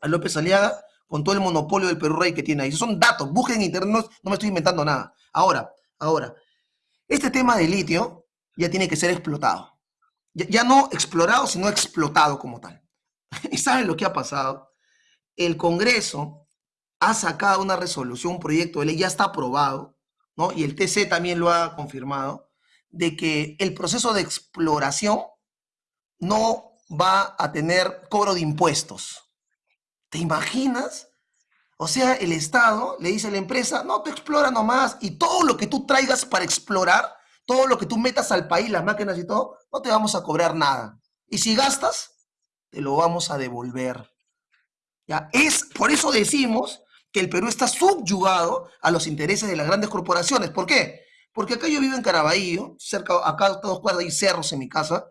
a López Aliaga, con todo el monopolio del Perú Rey que tiene ahí. Son datos, busquen en internet, no, no me estoy inventando nada. Ahora, ahora, este tema de litio ya tiene que ser explotado. Ya, ya no explorado, sino explotado como tal. ¿Y saben lo que ha pasado? El Congreso ha sacado una resolución, un proyecto de ley, ya está aprobado, ¿no? Y el TC también lo ha confirmado, de que el proceso de exploración no va a tener cobro de impuestos. ¿Te imaginas? O sea, el Estado le dice a la empresa, no, te explora nomás, y todo lo que tú traigas para explorar, todo lo que tú metas al país, las máquinas y todo, no te vamos a cobrar nada. Y si gastas, te lo vamos a devolver. ¿Ya? Es, por eso decimos que el Perú está subyugado a los intereses de las grandes corporaciones. ¿Por qué? Porque acá yo vivo en Caraballo, cerca, acá a dos cuadras hay cerros en mi casa,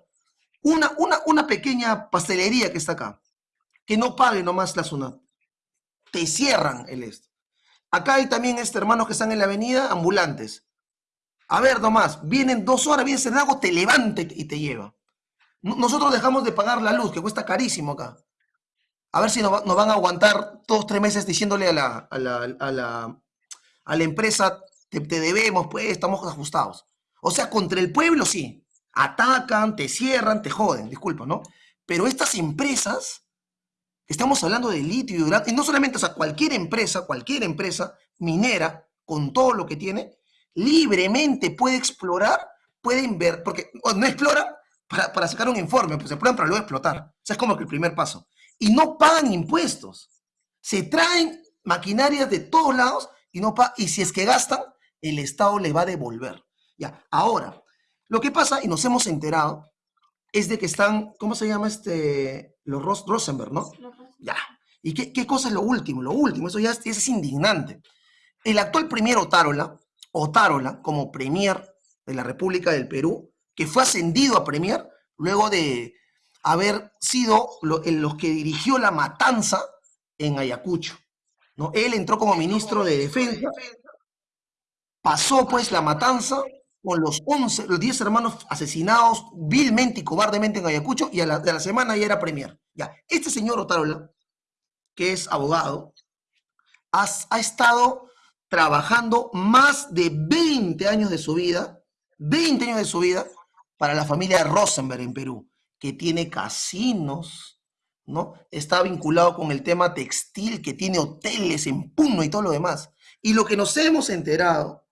una, una, una pequeña pastelería que está acá, que no pague nomás la zona te cierran el esto. Acá hay también este, hermanos que están en la avenida, ambulantes. A ver, nomás, vienen dos horas, viene algo, te levanta y te lleva. Nosotros dejamos de pagar la luz, que cuesta carísimo acá. A ver si nos, nos van a aguantar todos tres meses diciéndole a la, a la, a la, a la empresa, te, te, debemos, pues, estamos ajustados. O sea, contra el pueblo sí. Atacan, te cierran, te joden, disculpa, ¿no? Pero estas empresas Estamos hablando de litio y uranio, y no solamente, o sea, cualquier empresa, cualquier empresa minera, con todo lo que tiene, libremente puede explorar pueden ver, porque no exploran para, para sacar un informe, pues se exploran para luego explotar. O sea, es como que el primer paso. Y no pagan impuestos. Se traen maquinarias de todos lados y, no y si es que gastan, el Estado le va a devolver. Ya, ahora, lo que pasa, y nos hemos enterado, es de que están, ¿cómo se llama este? Los Rosenberg, ¿no? Ya. ¿Y qué, qué, cosa es lo último? Lo último, eso ya es, es indignante. El actual premier Otárola, Otárola, como premier de la República del Perú, que fue ascendido a premier luego de haber sido en los que dirigió la matanza en Ayacucho. ¿no? Él entró como ministro de Defensa, pasó pues la matanza con los 11, los 10 hermanos asesinados vilmente y cobardemente en Ayacucho y a la, de la semana ya era premier. Ya, este señor Otárola, que es abogado, ha, estado trabajando más de 20 años de su vida, 20 años de su vida, para la familia Rosenberg en Perú, que tiene casinos, ¿no? Está vinculado con el tema textil, que tiene hoteles en Puno y todo lo demás. Y lo que nos hemos enterado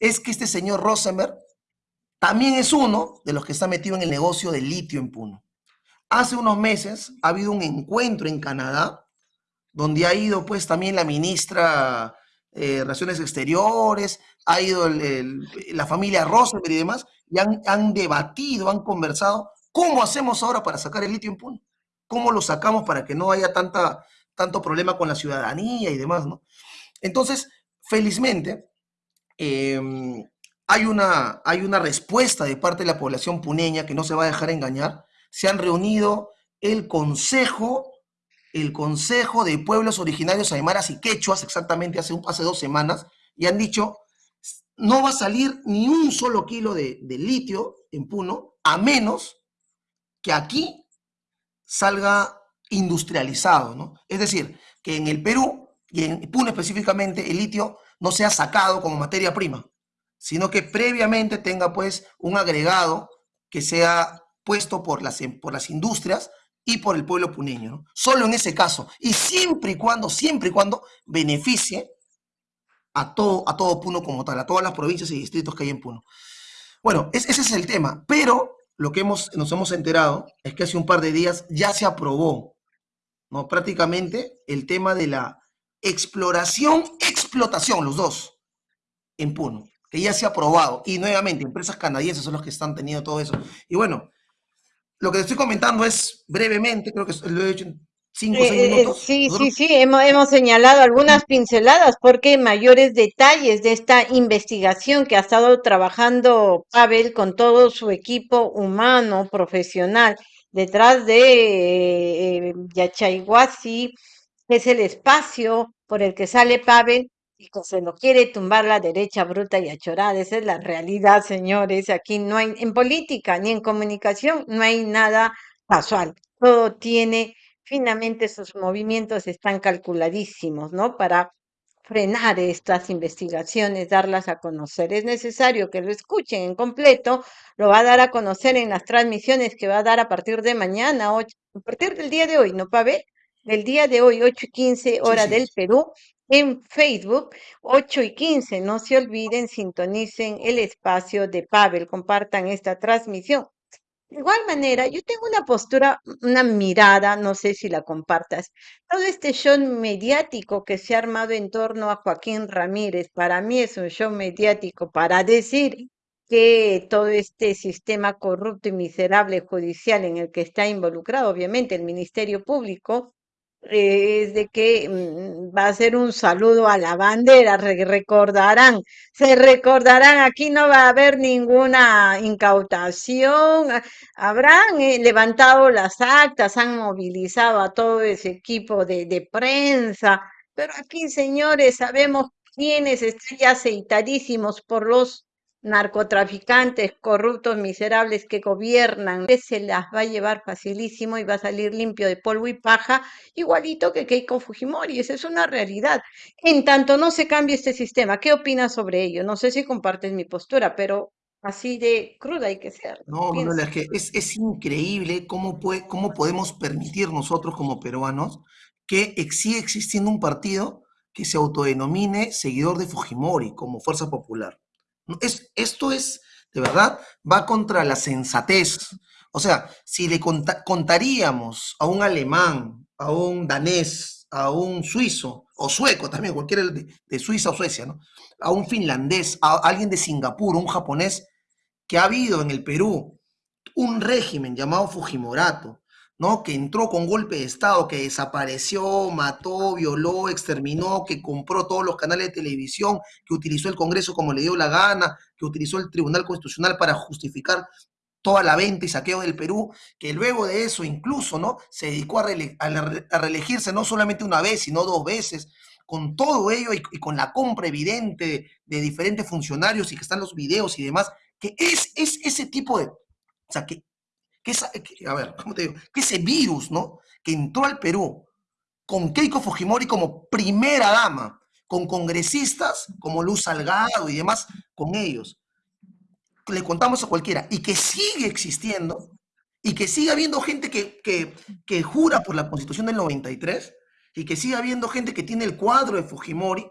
es que este señor Rosenberg también es uno de los que está metido en el negocio del litio en Puno. Hace unos meses ha habido un encuentro en Canadá, donde ha ido pues también la ministra de eh, Relaciones Exteriores, ha ido la familia Rosenberg y demás, y han, han, debatido, han conversado, ¿cómo hacemos ahora para sacar el litio en Puno? ¿Cómo lo sacamos para que no haya tanta, tanto problema con la ciudadanía y demás, ¿no? Entonces, felizmente, eh, hay, una, hay una respuesta de parte de la población puneña que no se va a dejar engañar. Se han reunido el Consejo, el Consejo de Pueblos Originarios Aymaras y Quechuas, exactamente hace, hace dos semanas, y han dicho, no va a salir ni un solo kilo de, de litio en Puno, a menos que aquí salga industrializado, ¿no? Es decir, que en el Perú y en Puno específicamente el litio no sea sacado como materia prima, sino que previamente tenga pues un agregado que sea puesto por las, por las industrias y por el pueblo puneño. ¿no? Solo en ese caso, y siempre y cuando, siempre y cuando beneficie a todo, a todo Puno como tal, a todas las provincias y distritos que hay en Puno. Bueno, ese es el tema, pero lo que hemos, nos hemos enterado es que hace un par de días ya se aprobó, ¿no? Prácticamente el tema de la exploración, explotación, los dos, en Puno, que ya se ha aprobado. Y nuevamente, empresas canadienses son los que están teniendo todo eso. Y bueno, lo que estoy comentando es brevemente, creo que lo he hecho en cinco o seis Eh, eh, minutos. sí, sí, Nosotros, sí, hemos, hemos señalado algunas pinceladas porque mayores detalles de esta investigación que ha estado trabajando Pavel con todo su equipo humano, profesional, detrás de eh, Yachayhuasi, es el espacio por el que sale Pavel y que se lo quiere tumbar la derecha bruta y achorada. Esa es la realidad, señores. Aquí no hay, en política ni en comunicación, no hay nada casual. Todo tiene finamente sus movimientos están calculadísimos, ¿no? Para frenar estas investigaciones, darlas a conocer. Es necesario que lo escuchen en completo, lo va a dar a conocer en las transmisiones que va a dar a partir de mañana, a partir del día de hoy, ¿no, Pavel? Del día de hoy, 8 y 15 sí, hora sí. del Perú, en Facebook, 8 y 15. No se olviden, sintonicen el espacio de Pavel, compartan esta transmisión. De igual manera, yo tengo una postura, una mirada, no sé si la compartas. Todo este show mediático que se ha armado en torno a Joaquín Ramírez, para mí es un show mediático para decir que todo este sistema corrupto y miserable judicial en el que está involucrado, obviamente, el Ministerio Público, eh, es de que mm, va a ser un saludo a la bandera, re- recordarán, se recordarán, aquí no va a haber ninguna incautación, a- habrán eh, levantado las actas, han movilizado a todo ese equipo de, de prensa, pero aquí, señores, sabemos quiénes están ya aceitadísimos por los narcotraficantes corruptos, miserables que gobiernan, se las va a llevar facilísimo y va a salir limpio de polvo y paja igualito que Keiko Fujimori, esa es una realidad. En tanto no se cambie este sistema, ¿qué opinas sobre ello? No sé si compartes mi postura, pero así de cruda hay que ser, ¿no? No, es que es, es increíble cómo, puede, cómo podemos permitir nosotros como peruanos que siga existiendo un partido que se autodenomine seguidor de Fujimori como Fuerza Popular. Es, esto es de verdad, va contra la sensatez. O sea, si le contaríamos a un alemán, a un danés, a un suizo, o sueco también, cualquiera de, de Suiza o Suecia, ¿no? A un finlandés, a alguien de Singapur, un japonés, que ha habido en el Perú un régimen llamado Fujimorato, ¿no? Que entró con golpe de Estado, que desapareció, mató, violó, exterminó, que compró todos los canales de televisión, que utilizó el Congreso como le dio la gana, que utilizó el Tribunal Constitucional para justificar toda la venta y saqueo del Perú, que luego de eso incluso, ¿no? Se dedicó a, reelegirse no solamente una vez, sino dos veces, con todo ello y, con la compra evidente de, de, diferentes funcionarios y que están los videos y demás, que es, es ese tipo de, o sea, que que, ese virus, ¿no? Que entró al Perú con Keiko Fujimori como primera dama, con congresistas como Luz Salgado y demás, con ellos. Le contamos a cualquiera. Y que sigue existiendo, y que sigue habiendo gente que, que, que jura por la constitución del 93, y que sigue habiendo gente que tiene el cuadro de Fujimori,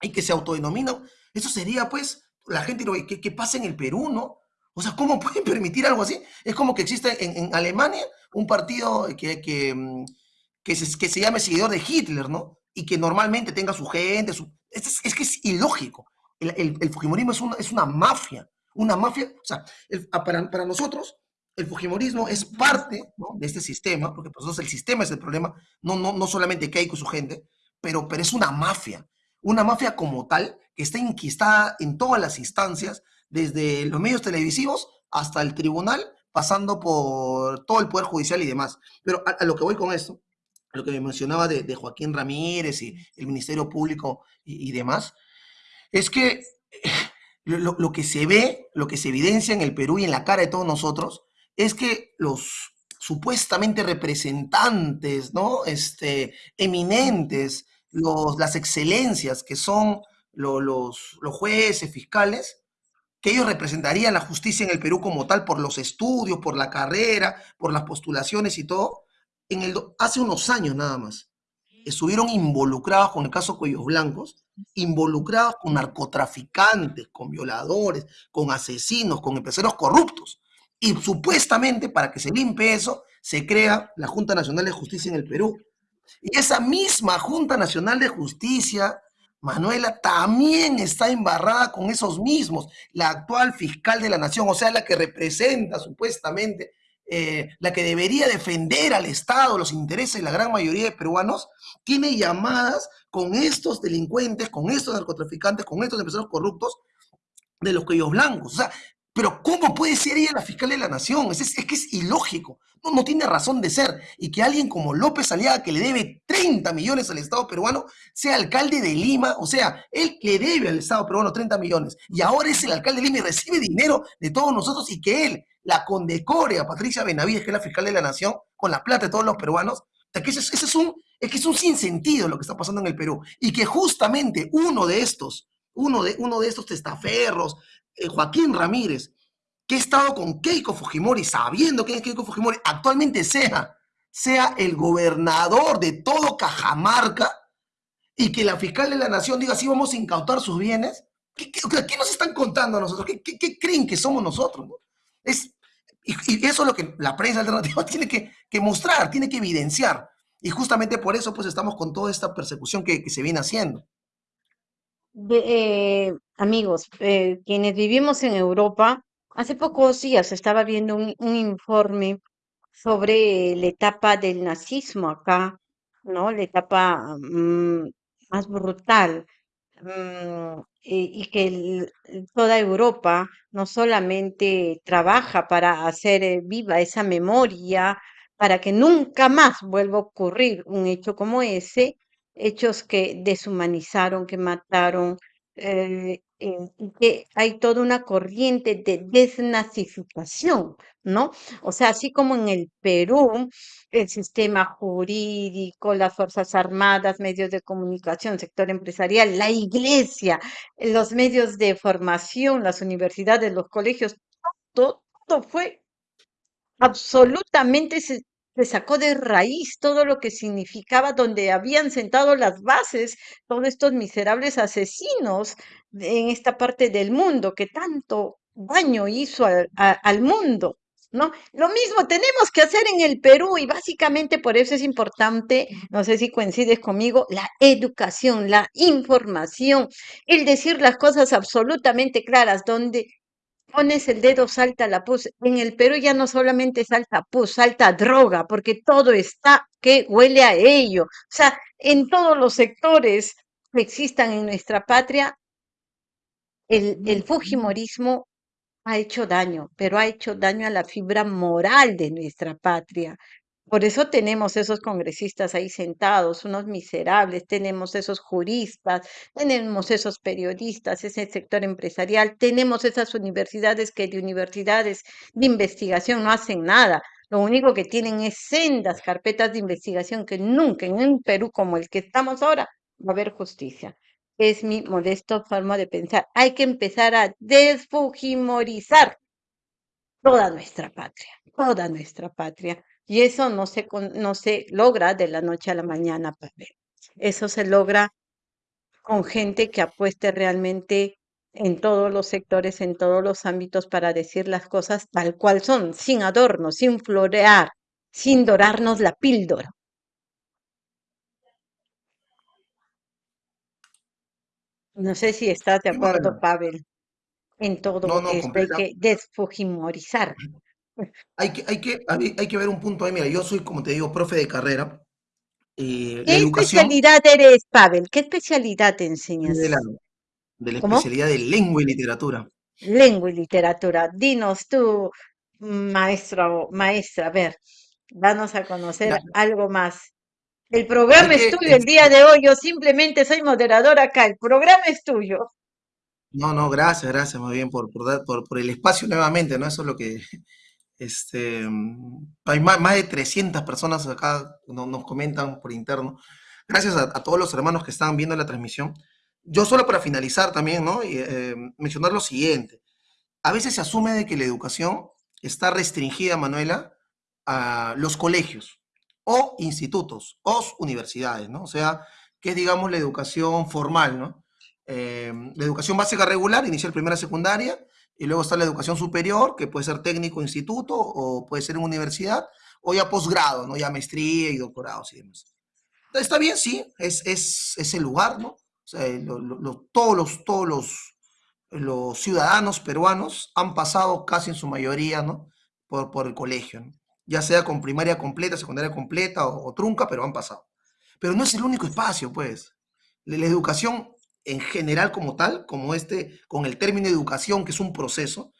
y que se autodenomina. Eso sería, pues, la gente que, que pasa en el Perú, ¿no? O sea, ¿cómo pueden permitir algo así? Es como que existe en, Alemania un partido que, que, mm, que, se, que, se, llame seguidor de Hitler, ¿no? Y que normalmente tenga su gente, su... Es, es, que es ilógico. El, el, el Fujimorismo es una, es una, mafia, una mafia, o sea, el, para, para, nosotros el Fujimorismo es parte ¿no? de este sistema, porque para nosotros el sistema es el problema, no, no, no solamente Keiko y su gente, pero, pero es una mafia, una mafia como tal que está inquistada en todas las instancias desde los medios televisivos hasta el tribunal, pasando por todo el Poder Judicial y demás. Pero a, lo que voy con esto, lo que me mencionaba de, Joaquín Ramírez y el Ministerio Público y, demás, es que lo, lo, que se ve, lo que se evidencia en el Perú y en la cara de todos nosotros, es que los supuestamente representantes, ¿no? Este, eminentes, los, las excelencias que son los, los jueces, fiscales, que ellos representarían la justicia en el Perú como tal por los estudios, por la carrera, por las postulaciones y todo, en el, hace unos años nada más, estuvieron involucrados con el caso Cuellos Blancos, involucrados con narcotraficantes, con violadores, con asesinos, con empresarios corruptos. Y supuestamente para que se limpie eso, se crea la Junta Nacional de Justicia en el Perú. Y esa misma Junta Nacional de Justicia Manuela también está embarrada con esos mismos, la actual fiscal de la nación, o sea, la que representa supuestamente, eh, la que debería defender al Estado, los intereses de la gran mayoría de peruanos, tiene llamadas con estos delincuentes, con estos narcotraficantes, con estos empresarios corruptos de los cuellos blancos. O sea, pero ¿cómo puede ser ella la fiscal de la nación? Es, es, que es ilógico, no, tiene razón de ser. Y que alguien como López Aliaga, que le debe 30 millones al Estado peruano, sea alcalde de Lima, o sea, él le debe al Estado peruano 30 millones, y ahora es el alcalde de Lima y recibe dinero de todos nosotros, y que él la condecore a Patricia Benavides, que es la fiscal de la nación, con la plata de todos los peruanos. O sea, que es un, es que es un sinsentido lo que está pasando en el Perú. Y que justamente uno de estos, uno de, uno de estos testaferros, eh, Joaquín Ramírez, que ha estado con Keiko Fujimori, sabiendo que Keiko Fujimori, actualmente sea, sea el gobernador de todo Cajamarca y que la fiscal de la nación diga, sí, vamos a incautar sus bienes. ¿Qué, nos están contando a nosotros? ¿Qué, creen que somos nosotros? Es, y, eso es lo que la prensa alternativa tiene que, mostrar, tiene que evidenciar. Y justamente por eso pues estamos con toda esta persecución que se viene haciendo. De, eh, amigos, eh, quienes vivimos en Europa, hace pocos días estaba viendo un, informe sobre la etapa del nazismo acá, ¿no? La etapa mm, más brutal. mm, y, y que toda Europa no solamente trabaja para hacer eh, viva esa memoria, para que nunca más vuelva a ocurrir un hecho como ese, hechos que deshumanizaron, que mataron, eh, eh, que hay toda una corriente de desnazificación, ¿no? O sea, así como en el Perú, el sistema jurídico, las Fuerzas Armadas, medios de comunicación, sector empresarial, la iglesia, los medios de formación, las universidades, los colegios, todo, todo fue absolutamente se, sacó de raíz todo lo que significaba donde habían sentado las bases todos estos miserables asesinos en esta parte del mundo que tanto daño hizo al, al mundo, ¿no? Lo mismo tenemos que hacer en el Perú y básicamente por eso es importante, no sé si coincides conmigo, la educación, la información, el decir las cosas absolutamente claras, donde pones el dedo, salta la pus. En el Perú ya no solamente salta pus, salta droga, porque todo está que huele a ello. O sea, en todos los sectores que existan en nuestra patria, el, el fujimorismo ha hecho daño, pero ha hecho daño a la fibra moral de nuestra patria. Por eso tenemos esos congresistas ahí sentados, unos miserables, tenemos esos juristas, tenemos esos periodistas, ese sector empresarial, tenemos esas universidades que de universidades de investigación no hacen nada. Lo único que tienen es sendas carpetas de investigación que nunca en un Perú como el que estamos ahora va a haber justicia. Es mi modesto forma de pensar. Hay que empezar a desfujimorizar toda nuestra patria, toda nuestra patria. Y eso no se, no se logra de la noche a la mañana, Pavel. Eso se logra con gente que apueste realmente en todos los sectores, en todos los ámbitos para decir las cosas tal cual son, sin adornos, sin florear, sin dorarnos la píldora. No sé si estás de acuerdo. Pavel, en No, todo no, esto. Hay que desfujimorizar. Hay que, hay que, hay que ver un punto ahí. Mira, yo soy, como te digo, profe de carrera. eh, ¿Qué educación especialidad eres, Pavel? ¿Qué especialidad te de la, enseñas? de la especialidad de lengua y literatura. Lengua y literatura. Dinos tú, maestro o maestra, a ver, danos a conocer algo más. El programa es tuyo el día de hoy. Yo simplemente soy moderadora acá. El programa es tuyo. no, no, gracias, gracias más bien por, por, por, por el espacio nuevamente, ¿no? Eso es lo que, este, mm, hay más, más de 300 personas acá, no- nos comentan por interno. Gracias a, a todos los hermanos que están viendo la transmisión. Yo solo para finalizar también, ¿no? Y, eh, mencionar lo siguiente. A veces se asume de que la educación está restringida, Manuela, a los colegios o institutos o universidades, ¿no? O sea, que es, digamos, la educación formal, ¿no? Eh, la educación básica regular, inicial, primera, secundaria, y luego está la educación superior, que puede ser técnico, instituto, o puede ser en universidad, o ya posgrado, ¿no? Ya maestría y doctorados y demás. Está bien, sí, es, es, es el lugar, ¿no? Todos los, todos los, los ciudadanos peruanos han pasado casi en su mayoría, ¿no? Por, por el colegio. Ya sea con primaria completa, secundaria completa o, o trunca, pero han pasado. Pero no es el único espacio, pues. La, la educación en general como tal, como este, con el término educación, que es un proceso,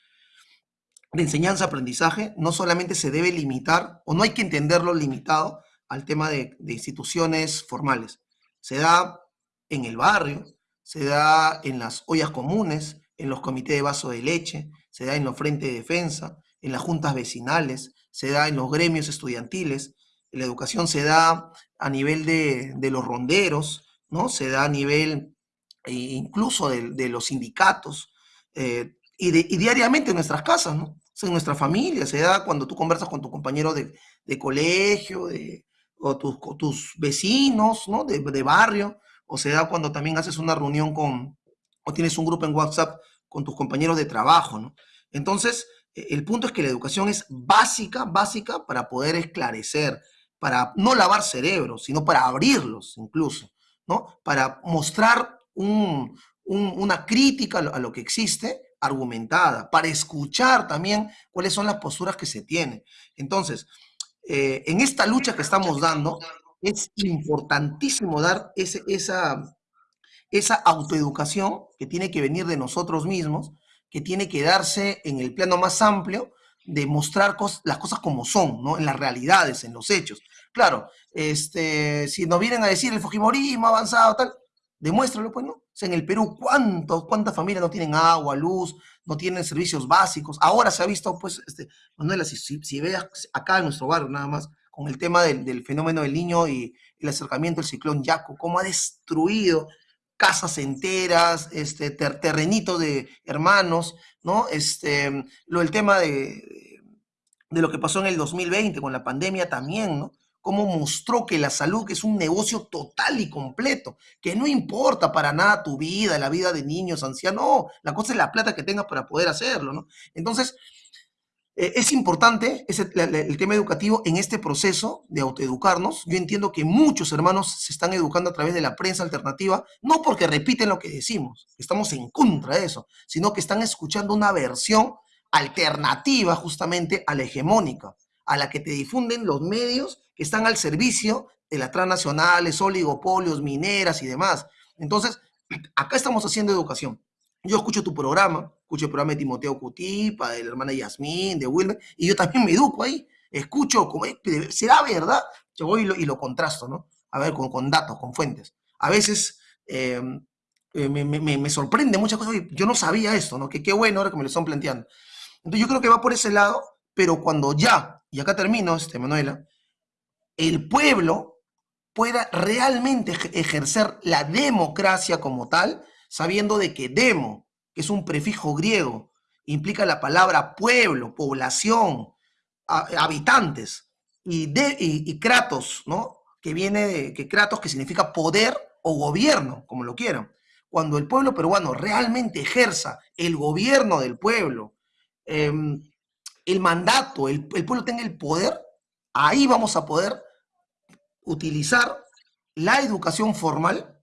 de enseñanza-aprendizaje no solamente se debe limitar, o no hay que entenderlo limitado al tema de, instituciones formales. Se da en el barrio, se da en las ollas comunes, en los comités de vaso de leche, se da en los frentes de defensa, en las juntas vecinales, se da en los gremios estudiantiles, la educación se da a nivel de, de los ronderos, ¿no? Se da a nivel eh, incluso de, de los sindicatos eh, y, de, y diariamente en nuestras casas, ¿no? en nuestra familia, se da cuando tú conversas con tu compañero de, de colegio, de, o tus, tus vecinos, ¿no? De, barrio, o se da cuando también haces una reunión con, o tienes un grupo en WhatsApp con tus compañeros de trabajo, ¿no? Entonces, el punto es que la educación es básica, básica para poder esclarecer, para no lavar cerebros, sino para abrirlos incluso, ¿no? Para mostrar un, un, una crítica a lo que existe argumentada, para escuchar también cuáles son las posturas que se tienen. Entonces, eh, en esta lucha que estamos dando, es importantísimo dar ese, esa, esa autoeducación que tiene que venir de nosotros mismos, que tiene que darse en el plano más amplio de mostrar cos las cosas como son, ¿no? En las realidades, en los hechos. Claro, este, si nos vienen a decir el Fujimorismo avanzado, tal, demuéstralo, pues, ¿no? O sea, en el Perú, ¿cuántos, ¿cuántas familias no tienen agua, luz, no tienen servicios básicos? Ahora se ha visto, pues, este, Manuela, si, si, veas acá en nuestro barrio nada más, con el tema del, del fenómeno del niño y el acercamiento del ciclón Yaco, cómo ha destruido casas enteras, este, ter, terrenitos de hermanos, ¿no? Este, lo, el tema de, de, lo que pasó en el 2020 con la pandemia también, ¿no? Cómo mostró que la salud es un negocio total y completo, que no importa para nada tu vida, la vida de niños, ancianos, no, la cosa es la plata que tengas para poder hacerlo, ¿no? Entonces, eh, es importante ese, el tema educativo en este proceso de autoeducarnos. Yo entiendo que muchos hermanos se están educando a través de la prensa alternativa, no porque repiten lo que decimos, estamos en contra de eso, sino que están escuchando una versión alternativa justamente a la hegemónica, a la que te difunden los medios que están al servicio de las transnacionales, oligopolios, mineras y demás. Entonces, acá estamos haciendo educación. Yo escucho tu programa, escucho el programa de Timoteo Cutipa, de la hermana Yasmín, de Wilmer, y yo también me educo ahí. Escucho, como, ¿será verdad? Yo voy y lo, contrasto, ¿no? A ver, con, datos, con fuentes. A veces em, eh, me, sorprende muchas cosas. Yo no sabía esto, ¿no? Que qué bueno ahora que me lo están planteando. Entonces yo creo que va por ese lado, pero cuando ya, y acá termino, este, Manuela, el pueblo pueda realmente ejercer la democracia como tal, sabiendo de que demo, que es un prefijo griego, implica la palabra pueblo, población, habitantes, y, de, y, kratos, ¿no? Que viene de que kratos que significa poder o gobierno, como lo quieran. Cuando el pueblo peruano realmente ejerza el gobierno del pueblo, em, el mandato, el, el pueblo tenga el poder, ahí vamos a poder utilizar la educación formal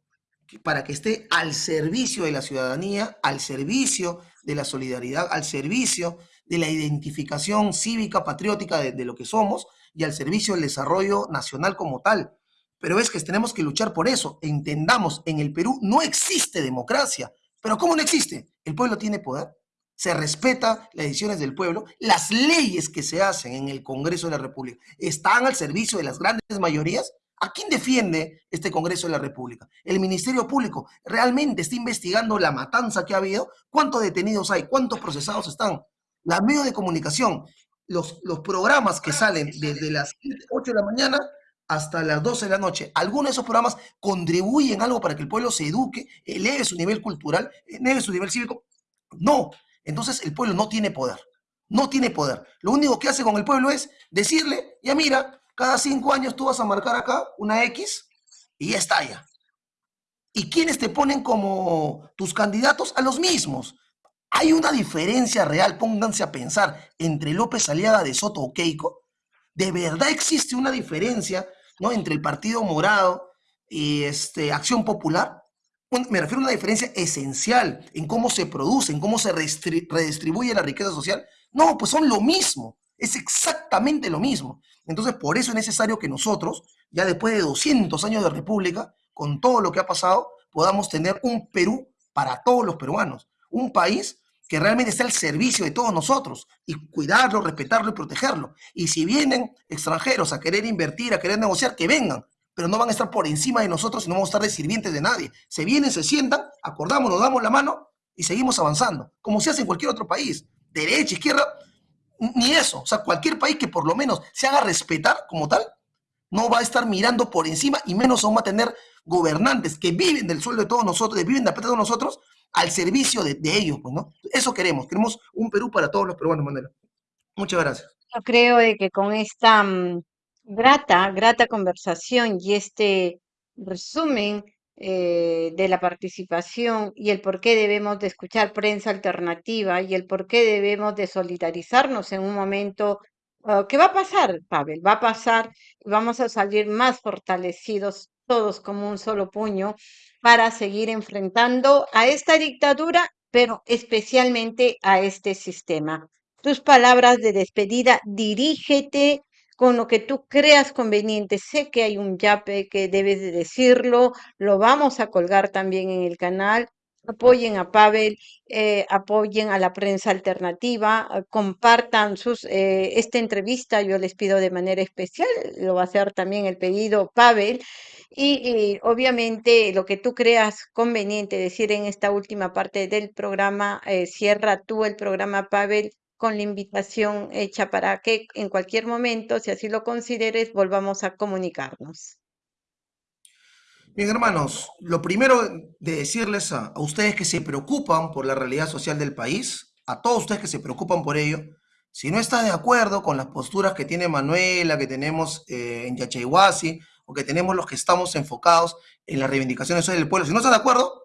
para que esté al servicio de la ciudadanía, al servicio de la solidaridad, al servicio de la identificación cívica, patriótica de, lo que somos y al servicio del desarrollo nacional como tal. Pero es que tenemos que luchar por eso. Entendamos, en el Perú no existe democracia. ¿Pero cómo no existe? El pueblo tiene poder. Se respeta las decisiones del pueblo. Las leyes que se hacen en el Congreso de la República están al servicio de las grandes mayorías ¿A quién defiende este Congreso de la República? ¿El Ministerio Público realmente está investigando la matanza que ha habido? ¿Cuántos detenidos hay? ¿Cuántos procesados están? La medios de comunicación, los, los programas que salen desde las 8 de la mañana hasta las 12 de la noche, ¿algunos de esos programas contribuyen algo para que el pueblo se eduque, eleve su nivel cultural, eleve su nivel cívico? No. Entonces el pueblo no tiene poder. No tiene poder. Lo único que hace con el pueblo es decirle, ya mira, cada cinco años tú vas a marcar acá una X y ya está ya. ¿Y quiénes te ponen como tus candidatos? A los mismos. Hay una diferencia real, pónganse a pensar, entre López Aliaga de Soto o Keiko. ¿De verdad existe una diferencia ¿no? entre el Partido Morado y este, Acción Popular? Me refiero a una diferencia esencial en cómo se produce, en cómo se redistribuye la riqueza social. No, pues son lo mismo. Es exactamente lo mismo. Entonces, por eso es necesario que nosotros, ya después de 200 años de república, con todo lo que ha pasado, podamos tener un Perú para todos los peruanos. Un país que realmente esté al servicio de todos nosotros y cuidarlo, respetarlo y protegerlo. Y si vienen extranjeros a querer invertir, a querer negociar, que vengan, pero no van a estar por encima de nosotros y no vamos a estar de sirvientes de nadie. Se vienen, se sientan, acordamos, nos damos la mano y seguimos avanzando, como se hace en cualquier otro país. Derecha, izquierda, ni eso. O sea, cualquier país que por lo menos se haga respetar como tal, no va a estar mirando por encima y menos aún va a tener gobernantes que viven del sueldo de todos nosotros, que viven de la de nosotros, al servicio de, ellos, pues, ¿no? Eso queremos, queremos un Perú para todos los peruanos, Manuela. Muchas gracias. Yo creo que con esta mm, grata, grata conversación y este resumen eh, de la participación y el por qué debemos de escuchar prensa alternativa y el por qué debemos de solidarizarnos en un momento uh, que va a pasar, Pavel, va a pasar y vamos a salir más fortalecidos todos como un solo puño para seguir enfrentando a esta dictadura, pero especialmente a este sistema. Tus palabras de despedida, dirígete con lo que tú creas conveniente. Sé que hay un yape que debes de decirlo, lo vamos a colgar también en el canal. Apoyen a Pavel, eh, apoyen a la prensa alternativa, eh, compartan sus, eh, esta entrevista, yo les pido de manera especial, lo va a hacer también el pedido Pavel, y, obviamente lo que tú creas conveniente decir en esta última parte del programa, cierra tú el programa Pavel con la invitación hecha para que en cualquier momento, si así lo consideres, volvamos a comunicarnos. Bien, hermanos, lo primero de decirles a, ustedes que se preocupan por la realidad social del país, a todos ustedes que se preocupan por ello, Si no estás de acuerdo con las posturas que tiene Manuela, que tenemos eh, en Yachaywasi, o que tenemos los que estamos enfocados en las reivindicaciones del pueblo, si no estás de acuerdo,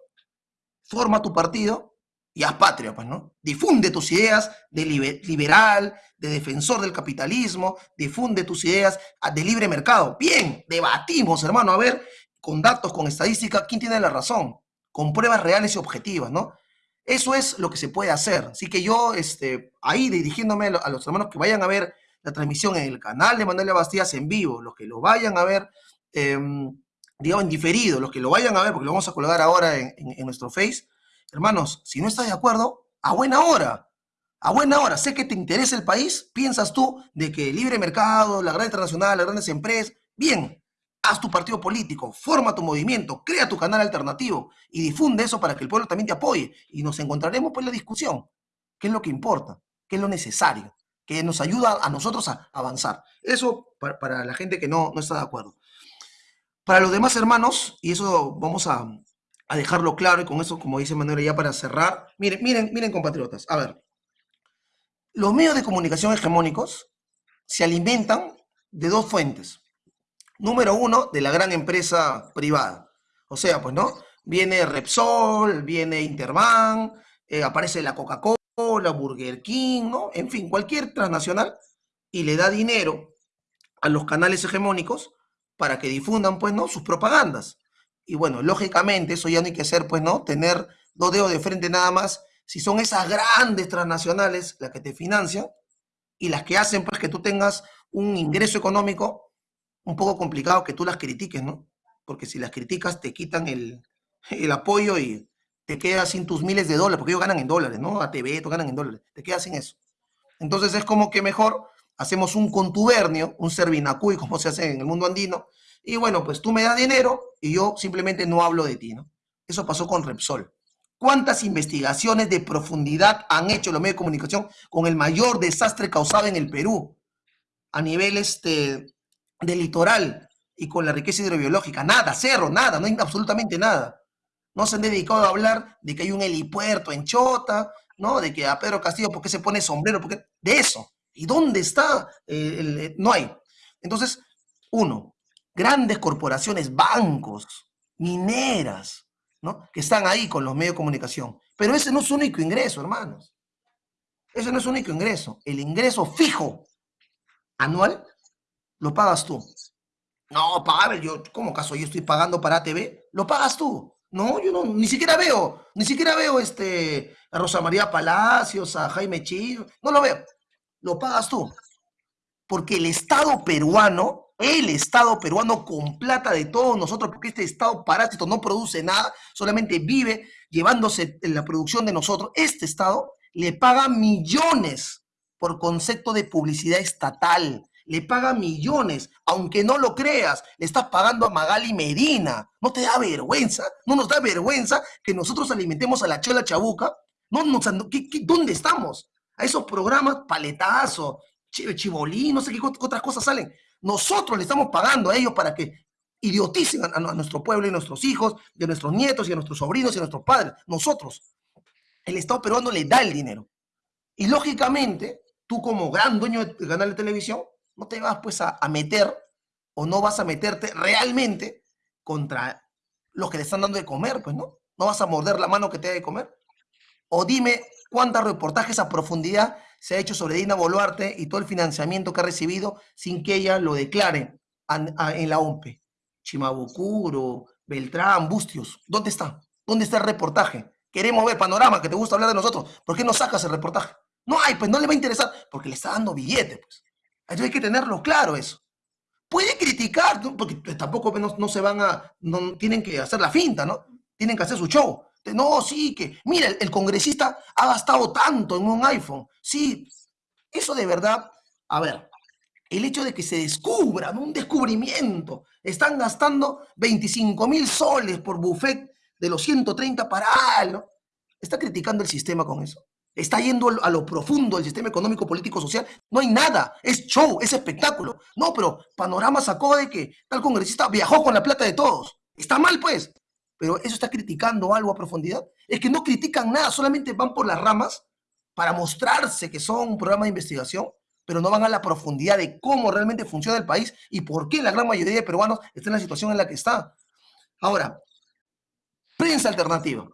forma tu partido y haz patria, pues, ¿no? Difunde tus ideas de liberal, de defensor del capitalismo, difunde tus ideas ah, de libre mercado. Bien, debatimos, hermano, a ver, con datos, con estadística, quién tiene la razón, con pruebas reales y objetivas, ¿no? Eso es lo que se puede hacer. Así que yo, este, ahí dirigiéndome a los hermanos que vayan a ver la transmisión en el canal de Manuel Bastías en vivo, los que lo vayan a ver, em, digamos, en diferido, los que lo vayan a ver, porque lo vamos a colgar ahora en, nuestro Face, hermanos, si no estás de acuerdo, a buena hora, a buena hora, sé que te interesa el país, piensas tú de que el libre mercado, la gran internacional, las grandes empresas, bien, haz tu partido político, forma tu movimiento, crea tu canal alternativo y difunde eso para que el pueblo también te apoye. Y nos encontraremos pues en la discusión. ¿Qué es lo que importa? ¿Qué es lo necesario? Que nos ayuda a nosotros a avanzar. Eso para, la gente que no, no está de acuerdo. Para los demás hermanos, y eso vamos a, a dejarlo claro, y con eso, como dice Manuel, ya para cerrar, miren, miren, miren, compatriotas, a ver, los medios de comunicación hegemónicos se alimentan de dos fuentes número uno de la gran empresa privada. O sea, pues, ¿no? Viene Repsol, viene Interbank, eh, aparece la Coca-Cola, Burger King, ¿no? En fin, cualquier transnacional y le da dinero a los canales hegemónicos para que difundan, pues, ¿no? Sus propagandas. Y bueno, lógicamente, eso ya no hay que hacer, pues, ¿no? Tener dos dedos de frente nada más. Si son esas grandes transnacionales las que te financian y las que hacen, pues, que tú tengas un ingreso económico un poco complicado que tú las critiques, ¿no? Porque si las criticas te quitan el, apoyo y te quedas sin tus miles de dólares, porque ellos ganan en dólares, ¿no? ATV, tú ganan en dólares, te quedas sin eso. Entonces es como que mejor hacemos un contubernio, un servinacuy, como se hace en el mundo andino, y bueno, pues tú me das dinero y yo simplemente no hablo de ti, ¿no? Eso pasó con Repsol. ¿Cuántas investigaciones de profundidad han hecho los medios de comunicación con el mayor desastre causado en el Perú? A nivel este, del litoral y con la riqueza hidrobiológica. Nada, cero, nada, no hay absolutamente nada. No se han dedicado a hablar de que hay un helipuerto en Chota, ¿no? De que a Pedro Castillo, ¿por qué se pone sombrero? Porque de eso. ¿Y dónde está? Eh, no hay. Entonces, uno, grandes corporaciones, bancos, mineras, ¿no? Que están ahí con los medios de comunicación. Pero ese no es su único ingreso, hermanos. Ese no es su único ingreso. El ingreso fijo anual lo pagas tú. No, Pavel, yo, ¿cómo caso yo estoy pagando para TV? Lo pagas tú. No, yo no, ni siquiera veo, ni siquiera veo este, a Rosa María Palacios, a Jaime Chillo, no lo veo. Lo pagas tú. Porque el Estado peruano, el Estado peruano con plata de todos nosotros, porque este Estado parásito no produce nada, solamente vive llevándose la producción de nosotros, este Estado le paga millones por concepto de publicidad estatal le paga millones, aunque no lo creas, le estás pagando a Magali Medina. ¿No te da vergüenza? ¿No nos da vergüenza que nosotros alimentemos a la chola chabuca? ¿No, dónde estamos? A esos programas paletazo, chibolín, no sé qué otras cosas salen. Nosotros le estamos pagando a ellos para que idioticen a, nuestro pueblo y a nuestros hijos, y a nuestros nietos y a nuestros sobrinos y a nuestros padres. Nosotros. El Estado peruano le da el dinero. Y lógicamente, tú como gran dueño del canal de televisión, no te vas pues a, meter o no vas a meterte realmente contra los que le están dando de comer, pues, ¿no? No vas a morder la mano que te da de comer. O dime cuántos reportajes a profundidad se ha hecho sobre Dina Boluarte y todo el financiamiento que ha recibido sin que ella lo declare en la OMPE. Chimabucuro, Beltrán, Bustios, ¿dónde está? ¿Dónde está el reportaje? Queremos ver panorama, que te gusta hablar de nosotros. ¿Por qué no sacas el reportaje? No hay, pues no le va a interesar, porque le está dando billete, pues. Hay que tenerlo claro eso. Puede criticar, porque tampoco no, se van a, no tienen que hacer la finta, ¿no? Tienen que hacer su show. No, sí, que, mira, el, congresista ha gastado tanto en un iPhone. Sí, eso de verdad, a ver, el hecho de que se descubran, un descubrimiento, están gastando 25 mil soles por buffet de los 130 para algo. ¿Está criticando el sistema con eso? está yendo a lo profundo del sistema económico, político, social. No hay nada, es show, es espectáculo. No, pero Panorama sacó de que tal congresista viajó con la plata de todos. Está mal, pues. Pero eso está criticando algo a profundidad. Es que no critican nada, solamente van por las ramas para mostrarse que son un programa de investigación, pero no van a la profundidad de cómo realmente funciona el país y por qué la gran mayoría de peruanos está en la situación en la que está. Ahora, prensa alternativa.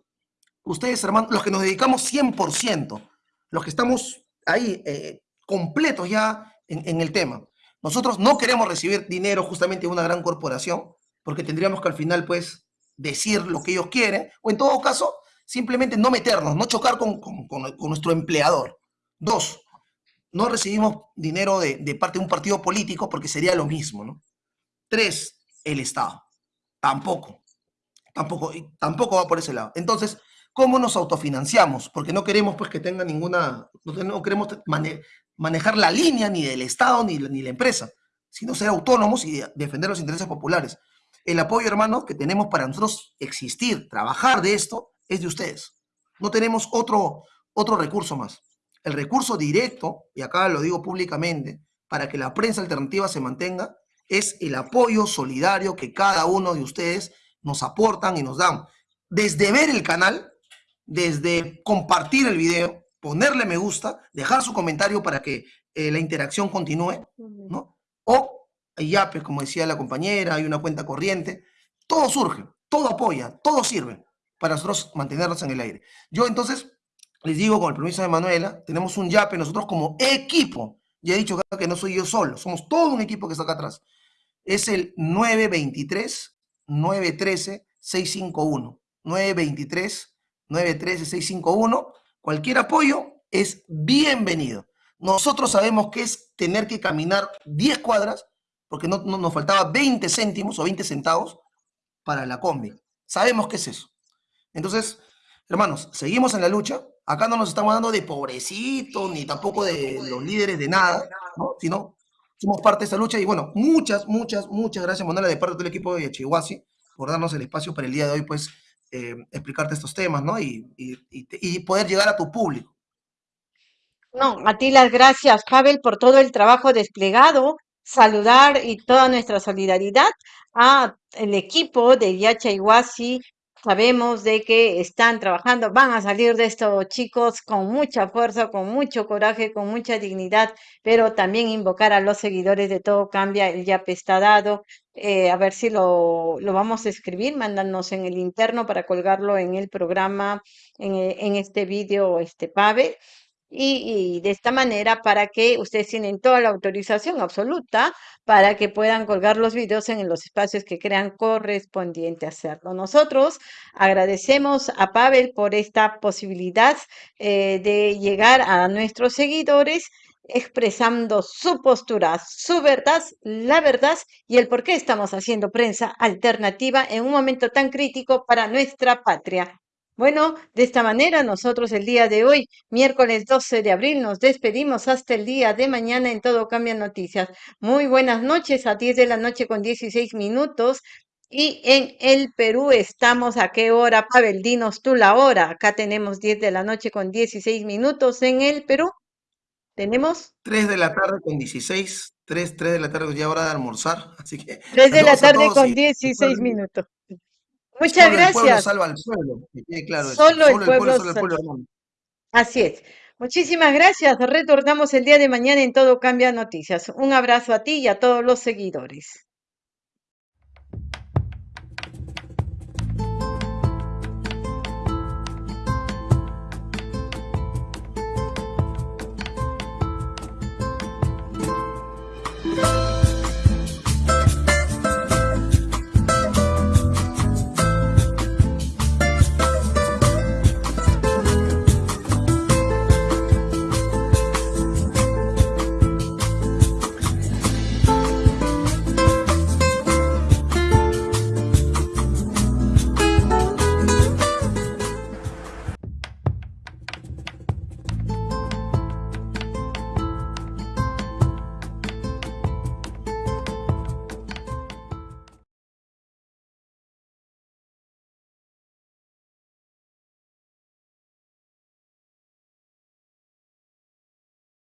Ustedes, hermanos, los que nos dedicamos 100%, los que estamos ahí eh, completos ya en, en el tema, nosotros no queremos recibir dinero justamente de una gran corporación, porque tendríamos que al final, pues, decir lo que ellos quieren, o en todo caso, simplemente no meternos, no chocar con, con, nuestro empleador. Dos, no recibimos dinero de, de, parte de un partido político porque sería lo mismo, ¿no? Tres, el Estado. Tampoco. Tampoco, tampoco va por ese lado. Entonces, ¿cómo nos autofinanciamos? Porque no queremos pues que tenga ninguna, no, queremos mane, manejar la línea ni del Estado ni, ni la empresa, sino ser autónomos y defender los intereses populares. El apoyo, hermano, que tenemos para nosotros existir, trabajar de esto, es de ustedes. No tenemos otro, otro recurso más. El recurso directo, y acá lo digo públicamente, para que la prensa alternativa se mantenga, es el apoyo solidario que cada uno de ustedes nos aportan y nos dan. Desde ver el canal, desde compartir el video, ponerle me gusta, dejar su comentario para que eh, la interacción continúe, ¿no? O ya, pues como decía la compañera, hay una cuenta corriente, todo surge, todo apoya, todo sirve para nosotros mantenernos en el aire. Yo entonces les digo, con el permiso de Manuela, tenemos un YAPE nosotros como equipo. Ya he dicho que no soy yo solo, somos todo un equipo que está acá atrás. Es el 923-913-651. 923-913-651. Cualquier apoyo es bienvenido. Nosotros sabemos que es tener que caminar 10 cuadras, porque no, no, nos faltaba 20 céntimos o 20 centavos para la combi. Sabemos qué es eso. Entonces, hermanos, seguimos en la lucha acá no nos estamos hablando de pobrecitos, ni tampoco de los líderes de nada, ¿no? sino somos parte de esta lucha. Y bueno, muchas, muchas, muchas gracias, Manuela, de parte del equipo de Chihuahua, por darnos el espacio para el día de hoy, pues, eh, explicarte estos temas, ¿no? Y, y, y, poder llegar a tu público. No, a ti las gracias, Pavel, por todo el trabajo desplegado. Saludar y toda nuestra solidaridad a el equipo de Yacha Iguasi, Sabemos de que están trabajando, van a salir de estos chicos con mucha fuerza, con mucho coraje, con mucha dignidad, pero también invocar a los seguidores de Todo Cambia, el YAP está dado. Eh, a ver si lo, lo, vamos a escribir, mándanos en el interno para colgarlo en el programa, en, en este vídeo, este PAVE y, de esta manera para que ustedes tienen toda la autorización absoluta para que puedan colgar los videos en los espacios que crean correspondiente hacerlo. Nosotros agradecemos a Pavel por esta posibilidad eh, de llegar a nuestros seguidores expresando su postura, su verdad, la verdad y el por qué estamos haciendo prensa alternativa en un momento tan crítico para nuestra patria. Bueno, de esta manera nosotros el día de hoy, miércoles 12 de abril, nos despedimos hasta el día de mañana en Todo Cambia Noticias. Muy buenas noches, a 10 de la noche con 16 minutos. Y en el Perú estamos a qué hora, Pavel, dinos tú la hora. Acá tenemos 10 de la noche con 16 minutos en el Perú. ¿Tenemos? 3 de la tarde con 16, 3, 3 de la tarde ya hora de almorzar, así que... 3 de la tarde con 16 minutos. Muchas Solo gracias. El pueblo salva al pueblo, que claro Solo, Solo el, pueblo salva al pueblo. Así es. Muchísimas gracias. Retornamos el día de mañana en Todo Cambia Noticias. Un abrazo a ti y a todos los seguidores.